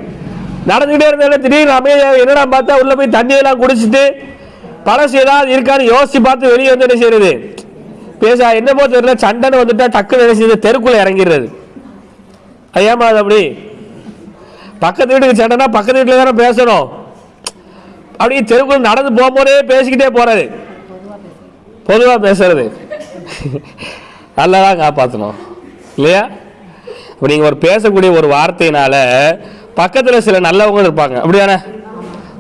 நடந்துகிட்டே இருந்தாலும் திடீர்னு அமைதியாக என்னடா பார்த்தா உள்ளே போய் தண்ணியெல்லாம் குடிச்சிட்டு பழசு ஏதாவது இருக்கான்னு யோசிச்சு பார்த்து வெளியே வந்து என்ன செய்யறது? பேச என்ன போ தெரியல. சண்டைன்னு வந்துட்டா டக்குன்னு என்ன செய்யுது தெருக்குள்ளே இறங்கிடுறது. அது ஏமா அது அப்படி. பக்கத்து வீட்டுக்கு சண்டைனா பக்கத்து வீட்டில் தானே பேசணும். அப்படியே தெருக்குள்ள நடந்து போகும்போதே பேசிக்கிட்டே போகிறது பொதுவாக பேசுறது. (laughs) நல்லா தான் காப்பாற்றணும் இல்லையா? இப்போ நீங்கள் ஒரு பேசக்கூடிய ஒரு வார்த்தையினால பக்கத்தில் சில நல்லவங்க இருப்பாங்க. அப்படியானே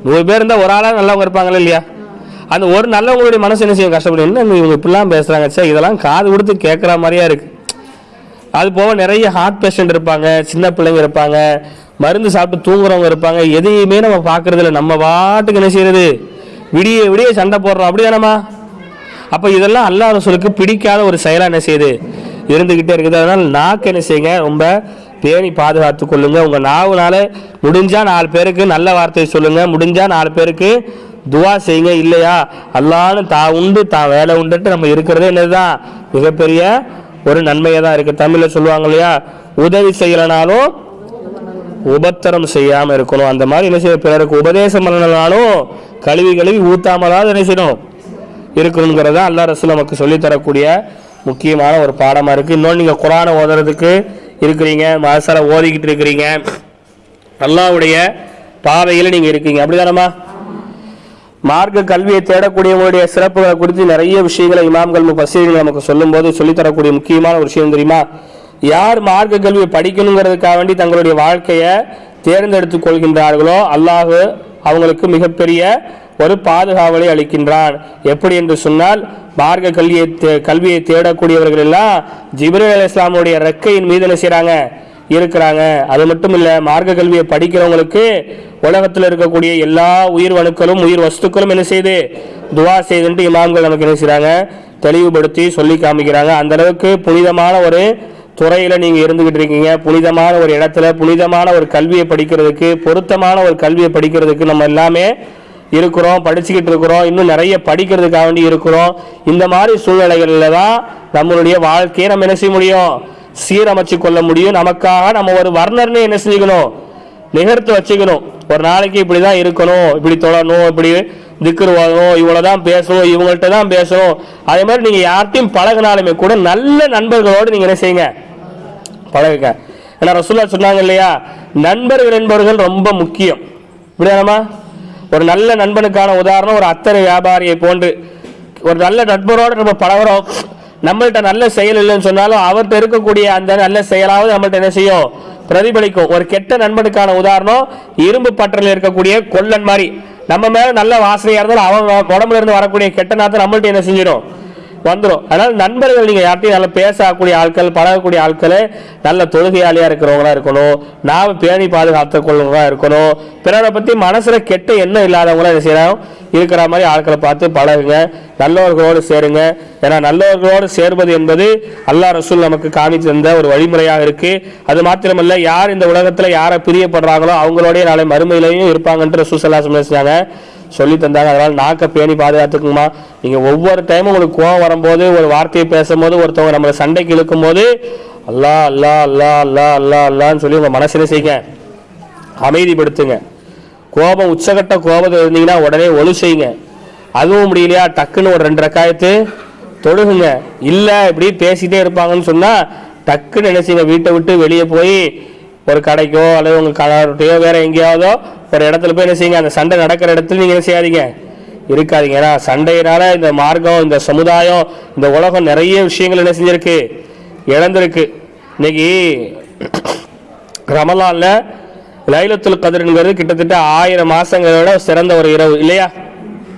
நூறு பேர் இருந்தால் ஒரு ஆளாக நல்லவங்க இருப்பாங்களே இல்லையா? அந்த ஒரு நல்லவங்களுடைய மனசு என்ன செய்யும்? கஷ்டப்படும். என்ன இவங்க இப்படிலாம் பேசுகிறாங்க சே இதெல்லாம் காது கொடுத்து கேட்குற மாதிரியா இருக்கு. அது போக நிறைய ஹார்ட் பேஷண்ட் இருப்பாங்க சின்ன பிள்ளைங்க இருப்பாங்க மருந்து சாப்பிட்டு தூங்குறவங்க இருப்பாங்க. எதையுமே நம்ம பார்க்கறதில்ல. நம்ம பாட்டுக்கு என்ன செய்யறது? விடிய விடிய சண்டை போடுறோம். அப்படி தானம்மா அப்போ இதெல்லாம் அல்லாஹ் சொல்லுக்கு பிடிக்காத ஒரு செயலாக என்ன செய்யுது? இருந்துக்கிட்டே இருக்குது. அதனால் நாக்கு என்ன செய்யுங்க? ரொம்ப பேணி பாதுகாத்து கொள்ளுங்க. உங்கள் நாவுனால முடிஞ்சா நாலு பேருக்கு நல்ல வார்த்தையை சொல்லுங்க. முடிஞ்சா நாலு பேருக்கு துவா செய்யுங்க. இல்லையா? அல்லான்னு தான் உண்டு தான் வேலை உண்டுட்டு நம்ம இருக்கிறதே என்னதுதான்? மிகப்பெரிய ஒரு நன்மையாக தான் இருக்குது தமிழில் சொல்லுவாங்க இல்லையா? உதவி செய்யலைனாலும் உபத்திரம் செய்யாம இருக்கணும். அந்த மாதிரி என்ன செய்ய பிறருக்கு உபதேசம் பண்ணனாலும் கழுவி கழுவி ஊத்தாமலாவது என்ன செய்யணும்? இருக்கணுங்கிறத அல்லா ரசூல் நமக்கு சொல்லித் தரக்கூடிய முக்கியமான ஒரு பாடமா இருக்கு. இன்னொன்று நீங்க குரானை ஓதுறதுக்கு இருக்கிறீங்க மசாலா ஓதிக்கிட்டு இருக்கிறீங்க. அல்லாஹ்வுடைய பாதையில் நீங்கள் இருக்கீங்க. அப்படிதானம்மா? மார்க்க கல்வியை தேடக்கூடியவங்களுடைய சிறப்புகளை குறித்து நிறைய விஷயங்களை இமாம்கள் முஃபஸ்ஸீர்கள் நமக்கு சொல்லும்போது சொல்லித்தரக்கூடிய முக்கியமான ஒரு விஷயம் தெரியுமா? யார் மார்க்க கல்வியை படிக்கணுங்கிறதுக்காக வேண்டி தங்களுடைய வாழ்க்கையை தேர்ந்தெடுத்துக் கொள்கின்றார்களோ அல்லாஹ் அவங்களுக்கு மிகப்பெரிய ஒரு பாதுகாவலை அளிக்கின்றான் எப்படி என்று சொன்னால் மார்க்க கல்வியை தே- கல்வியை தேடக்கூடியவர்கள் எல்லாம் ஜிப்ரீல் அலி இஸ்லாமுடைய ரெக்கையின் மீது என்ன செய்கிறாங்க இருக்கிறாங்க. அது மட்டும் இல்லை மார்க்க கல்வியை படிக்கிறவங்களுக்கு உலகத்தில் இருக்கக்கூடிய எல்லா உயிர் வணுக்களும் உயிர் வஸ்துக்களும் என்ன செய்யுது துவா செய்துன்ட்டு இமாம்கள் நமக்கு என்ன செய்கிறாங்க தெளிவுபடுத்தி சொல்லி காமிக்கிறாங்க. அந்த அளவுக்கு புனிதமான ஒரு துறையில் நீங்கள் இருந்துக்கிட்டு இருக்கீங்க. புனிதமான ஒரு இடத்துல புனிதமான ஒரு கல்வியை படிக்கிறதுக்கு பொருத்தமான ஒரு கல்வியை படிக்கிறதுக்கு நம்ம எல்லாமே இருக்கிறோம் படிச்சுக்கிட்டு இருக்கிறோம் இன்னும் நிறைய படிக்கிறதுக்காக வேண்டி இருக்கிறோம். இந்த மாதிரி சூழ்நிலைகளில் தான் நம்மளுடைய வாழ்க்கையை நம்ம என்ன செய்ய முடியும்? சீரமைச்சு கொள்ள முடியும். நமக்காக நம்ம ஒரு வர்ணர்னு என்ன செஞ்சுக்கணும்? நிகர்த்து வச்சுக்கணும். ஒரு நாளைக்கு இப்படி தான் இருக்கணும் இப்படி தொடரணும் இப்படி திக்குரு வாங்கணும் இவ்வளோ தான் பேசணும் இவங்கள்ட்ட தான் பேசணும். அதே மாதிரி நீங்கள் யார்ட்டையும் பழகினாலுமே கூட நல்ல நண்பர்களோடு நீங்கள் என்ன செய்யுங்க? பழகுங்க. ஏன்னா ரசூல்லா சொன்னாங்க இல்லையா? நண்பர்கள் என்பவர்கள் ரொம்ப முக்கியம். இப்படியானமா ஒரு நல்ல நண்பனுக்கான உதாரணம் ஒரு அத்தனை வியாபாரியை போன்று ஒரு நல்ல நண்பரோடு நம்ம பழகிறோம். நம்மள்கிட்ட நல்ல செயல் இல்லைன்னு சொன்னாலும் அவர்கிட்ட இருக்கக்கூடிய அந்த நல்ல செயலாவது நம்மள்ட்ட என்ன செய்யும்? பிரதிபலிக்கும். ஒரு கெட்ட நண்பனுக்கான உதாரணம் இரும்பு பற்றல இருக்கக்கூடிய கொல்லன் மாதிரி. நம்ம மேல நல்ல வாசனையா இருந்தாலும் அவன் உடம்புல இருந்து வரக்கூடிய கெட்ட நாத்தை நம்மள்ட்ட என்ன செஞ்சிடும்? வந்துடும் அதனால் நண்பர்கள் நீங்கள் யார்ட்டையும் நல்லா பேசக்கூடிய ஆட்கள் பழகக்கூடிய ஆட்கள் நல்ல தொழுகையாளியாக இருக்கிறவங்களா இருக்கணும். நாம் பேணி பாதுகாத்து கொள்வதாக இருக்கணும். பிறரை பற்றி மனசில் கெட்ட எண்ணம் இல்லாதவங்களாம் என்ன செய்யணும் இருக்கிற மாதிரி ஆட்களை பார்த்து பழகுங்க. நல்லவர்களோடு சேருங்க. ஏன்னா நல்லவர்களோடு சேர்வது என்பது அல்லாஹ் ரசூல் நமக்கு காமித்து தந்த ஒரு வழிமுறையாக இருக்கு. அது மாத்திரமல்ல யார் இந்த உலகத்தில் யாரை பிரியப்படுறாங்களோ அவங்களோடய நாளை மறுமையிலையும் இருப்பாங்கன்ற ரசூல் சல்லா சொன்னாங்க. சொல்லி தந்தாங்க. அதனால நாக்க பேணி பாதுகாத்துக்குமா நீங்க ஒவ்வொரு டைமும் உங்களுக்கு கோவம் வரும்போது ஒரு வார்த்தையை பேசும்போது ஒருத்தவங்க நம்மளை சண்டைக்கு இழுக்கும் போது அல்லா அல்லா அல்லா அல்லா அல்லா அல்லான்னு சொல்லி உங்க மனசுல செய்யுங்க. அமைதிப்படுத்துங்க. கோபம் உச்சகட்ட கோபத்தில் இருந்தீங்கன்னா உடனே ஒழு செய்யுங்க. அதுவும் முடியலையா? டக்குன்னு ஒரு ரெண்டு ரக்காயத்து தொழுகுங்க. இல்லை இப்படி பேசிட்டே இருப்பாங்கன்னு சொன்னா டக்குன்னு என்ன செய்யுங்க? வீட்டை விட்டு வெளியே போய் ஒரு கடைக்கோ அல்லது உங்க கடையோ வேற எங்கேயாவதோ ஒரு இடத்துல போய் என்ன செய்யுங்க? அந்த சண்டை நடக்கிற இடத்துல நீங்க என்ன செய்யாதீங்க? இருக்காதிங்க. ஏன்னா சண்டையினால இந்த மார்க்கம் இந்த சமுதாயம் இந்த உலகம் நிறைய விஷயங்கள் என்ன செஞ்சிருக்கு? இழந்திருக்கு. இன்னைக்கு ரமலான்ல லைலத்துல் கதிர்ங்கிறது கிட்டத்தட்ட ஆயிரம் மாசங்களோட சிறந்த ஒரு இரவு. இல்லையா?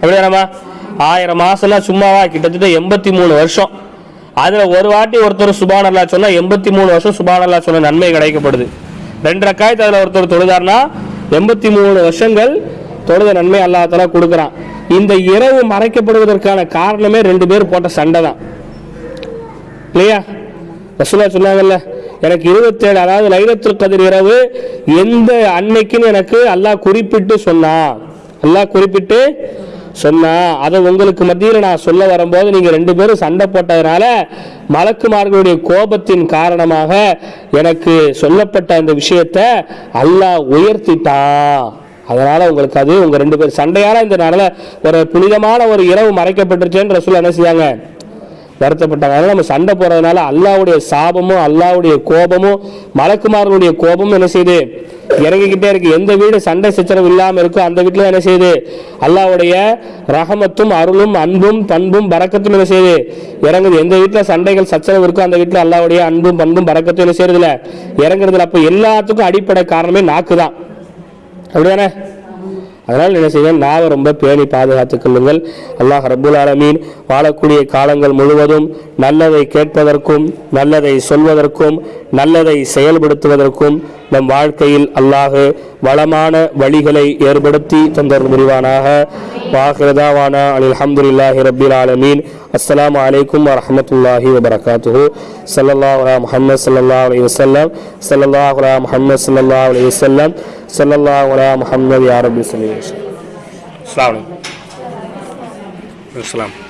அப்படியாமா ஆயிரம் மாசம்னா சும்மாவா? கிட்டத்தட்ட எண்பத்தி மூணு வருஷம். அதுல ஒரு வாட்டி ஒருத்தர் சுபான் அல்லா சொன்னா எண்பத்தி மூணு வருஷம் சுபான் அல்லா சொன்ன நன்மை கிடைக்கப்படுது. ரெண்டு ரக்காயத்து அதுல ஒருத்தர் தொழுதார்னா எண்பத்தி மூணு வருஷங்கள் தொழுத நன்மை அல்லாஹ் கொடுக்குறான். இந்த இரவு மறைக்கப்படுவதற்கான காரணமே ரெண்டு பேர் போட்ட சண்டை தான். இல்லையா? ரசூலா சொன்னாங்கல்ல எனக்கு இருபத்தேழு அதாவது லைலத்துல் கதிர் இரவு எந்த அன்னைக்குன்னு எனக்கு அல்லாஹ் குறிப்பிட்டு சொன்னான். அல்லாஹ் குறிப்பிட்டு சொன்னால் அதை உங்களுக்கு மத்தியில் நான் சொல்ல வரும்போது நீங்கள் ரெண்டு பேரும் சண்டை போட்டதுனால மலக்குமார்களுடைய கோபத்தின் காரணமாக எனக்கு சொல்லப்பட்ட அந்த விஷயத்தை அல்லாஹ் உயர்த்திட்டான் அதனால் உங்களுக்கு அது உங்கள் ரெண்டு பேர் சண்டையால் இந்த நாளில் ஒரு புனிதமான ஒரு இரவு மறைக்கப்பட்டுருச்சேன்னு ரசூல் என்ன செய்யாங்க வருத்தப்பட்டாங்க. அதனால நம்ம சண்டை போறதுனால அல்லாவுடைய சாபமும் அல்லாவுடைய கோபமும் மலக்குமாரனுடைய கோபமும் என்ன செய்யுது இறங்கிக்கிட்டே இருக்கு. எந்த வீடு சண்டை சச்சரவு இல்லாம இருக்கோ அந்த வீட்டுல என்ன செய்யுது அல்லாவுடைய ரஹமத்தும் அருளும் அன்பும் பண்பும் பறக்கத்தும் என்ன செய்யுது இறங்குது. எந்த வீட்டுல சண்டைகள் சச்சரவு இருக்கோ அந்த வீட்டுல அல்லாவுடைய அன்பும் பண்பும் பறக்கத்தும் என்ன செய்யறதுல இறங்குறதுல அப்ப எல்லாத்துக்கும் அடிப்படை காரணமே நாக்கு தான் அப்படிதானே? அதனால் என்ன செய்யுங்க நாவை ரொம்ப பேணி பாதுகாத்துக் கொள்ளுங்கள். அல்லாஹ் ரபுல் ஆலமீன் வாழக்கூடிய காலங்கள் முழுவதும் நல்லதை கேட்பதற்கும் நல்லதை சொல்வதற்கும் நல்லதை செயல்படுத்துவதற்கும் நம் வாழ்க்கையில் அல்லாஹு வளமான வழிகளை ஏற்படுத்தி தந்தர் புரிவானாக வாஹிரதாவானா அலில் அஹமதுல்லாஹி ரபில் ஆலமீன். அஸ்லாம் அலைக்கும் வரமத்துல்லாஹி வபரகாத்து சல்லல்லாஹ் அலா முஹம்மது சல்லா அலி வஸல்லம். ஸல்லல்லாஹு அலா முஹம்மது சல்லா அலி வஸல்லம். ஸல்லல்லாஹு அலா முஹம்மது யாரபி ரப்பி. அஸ்லாம் அலைஹி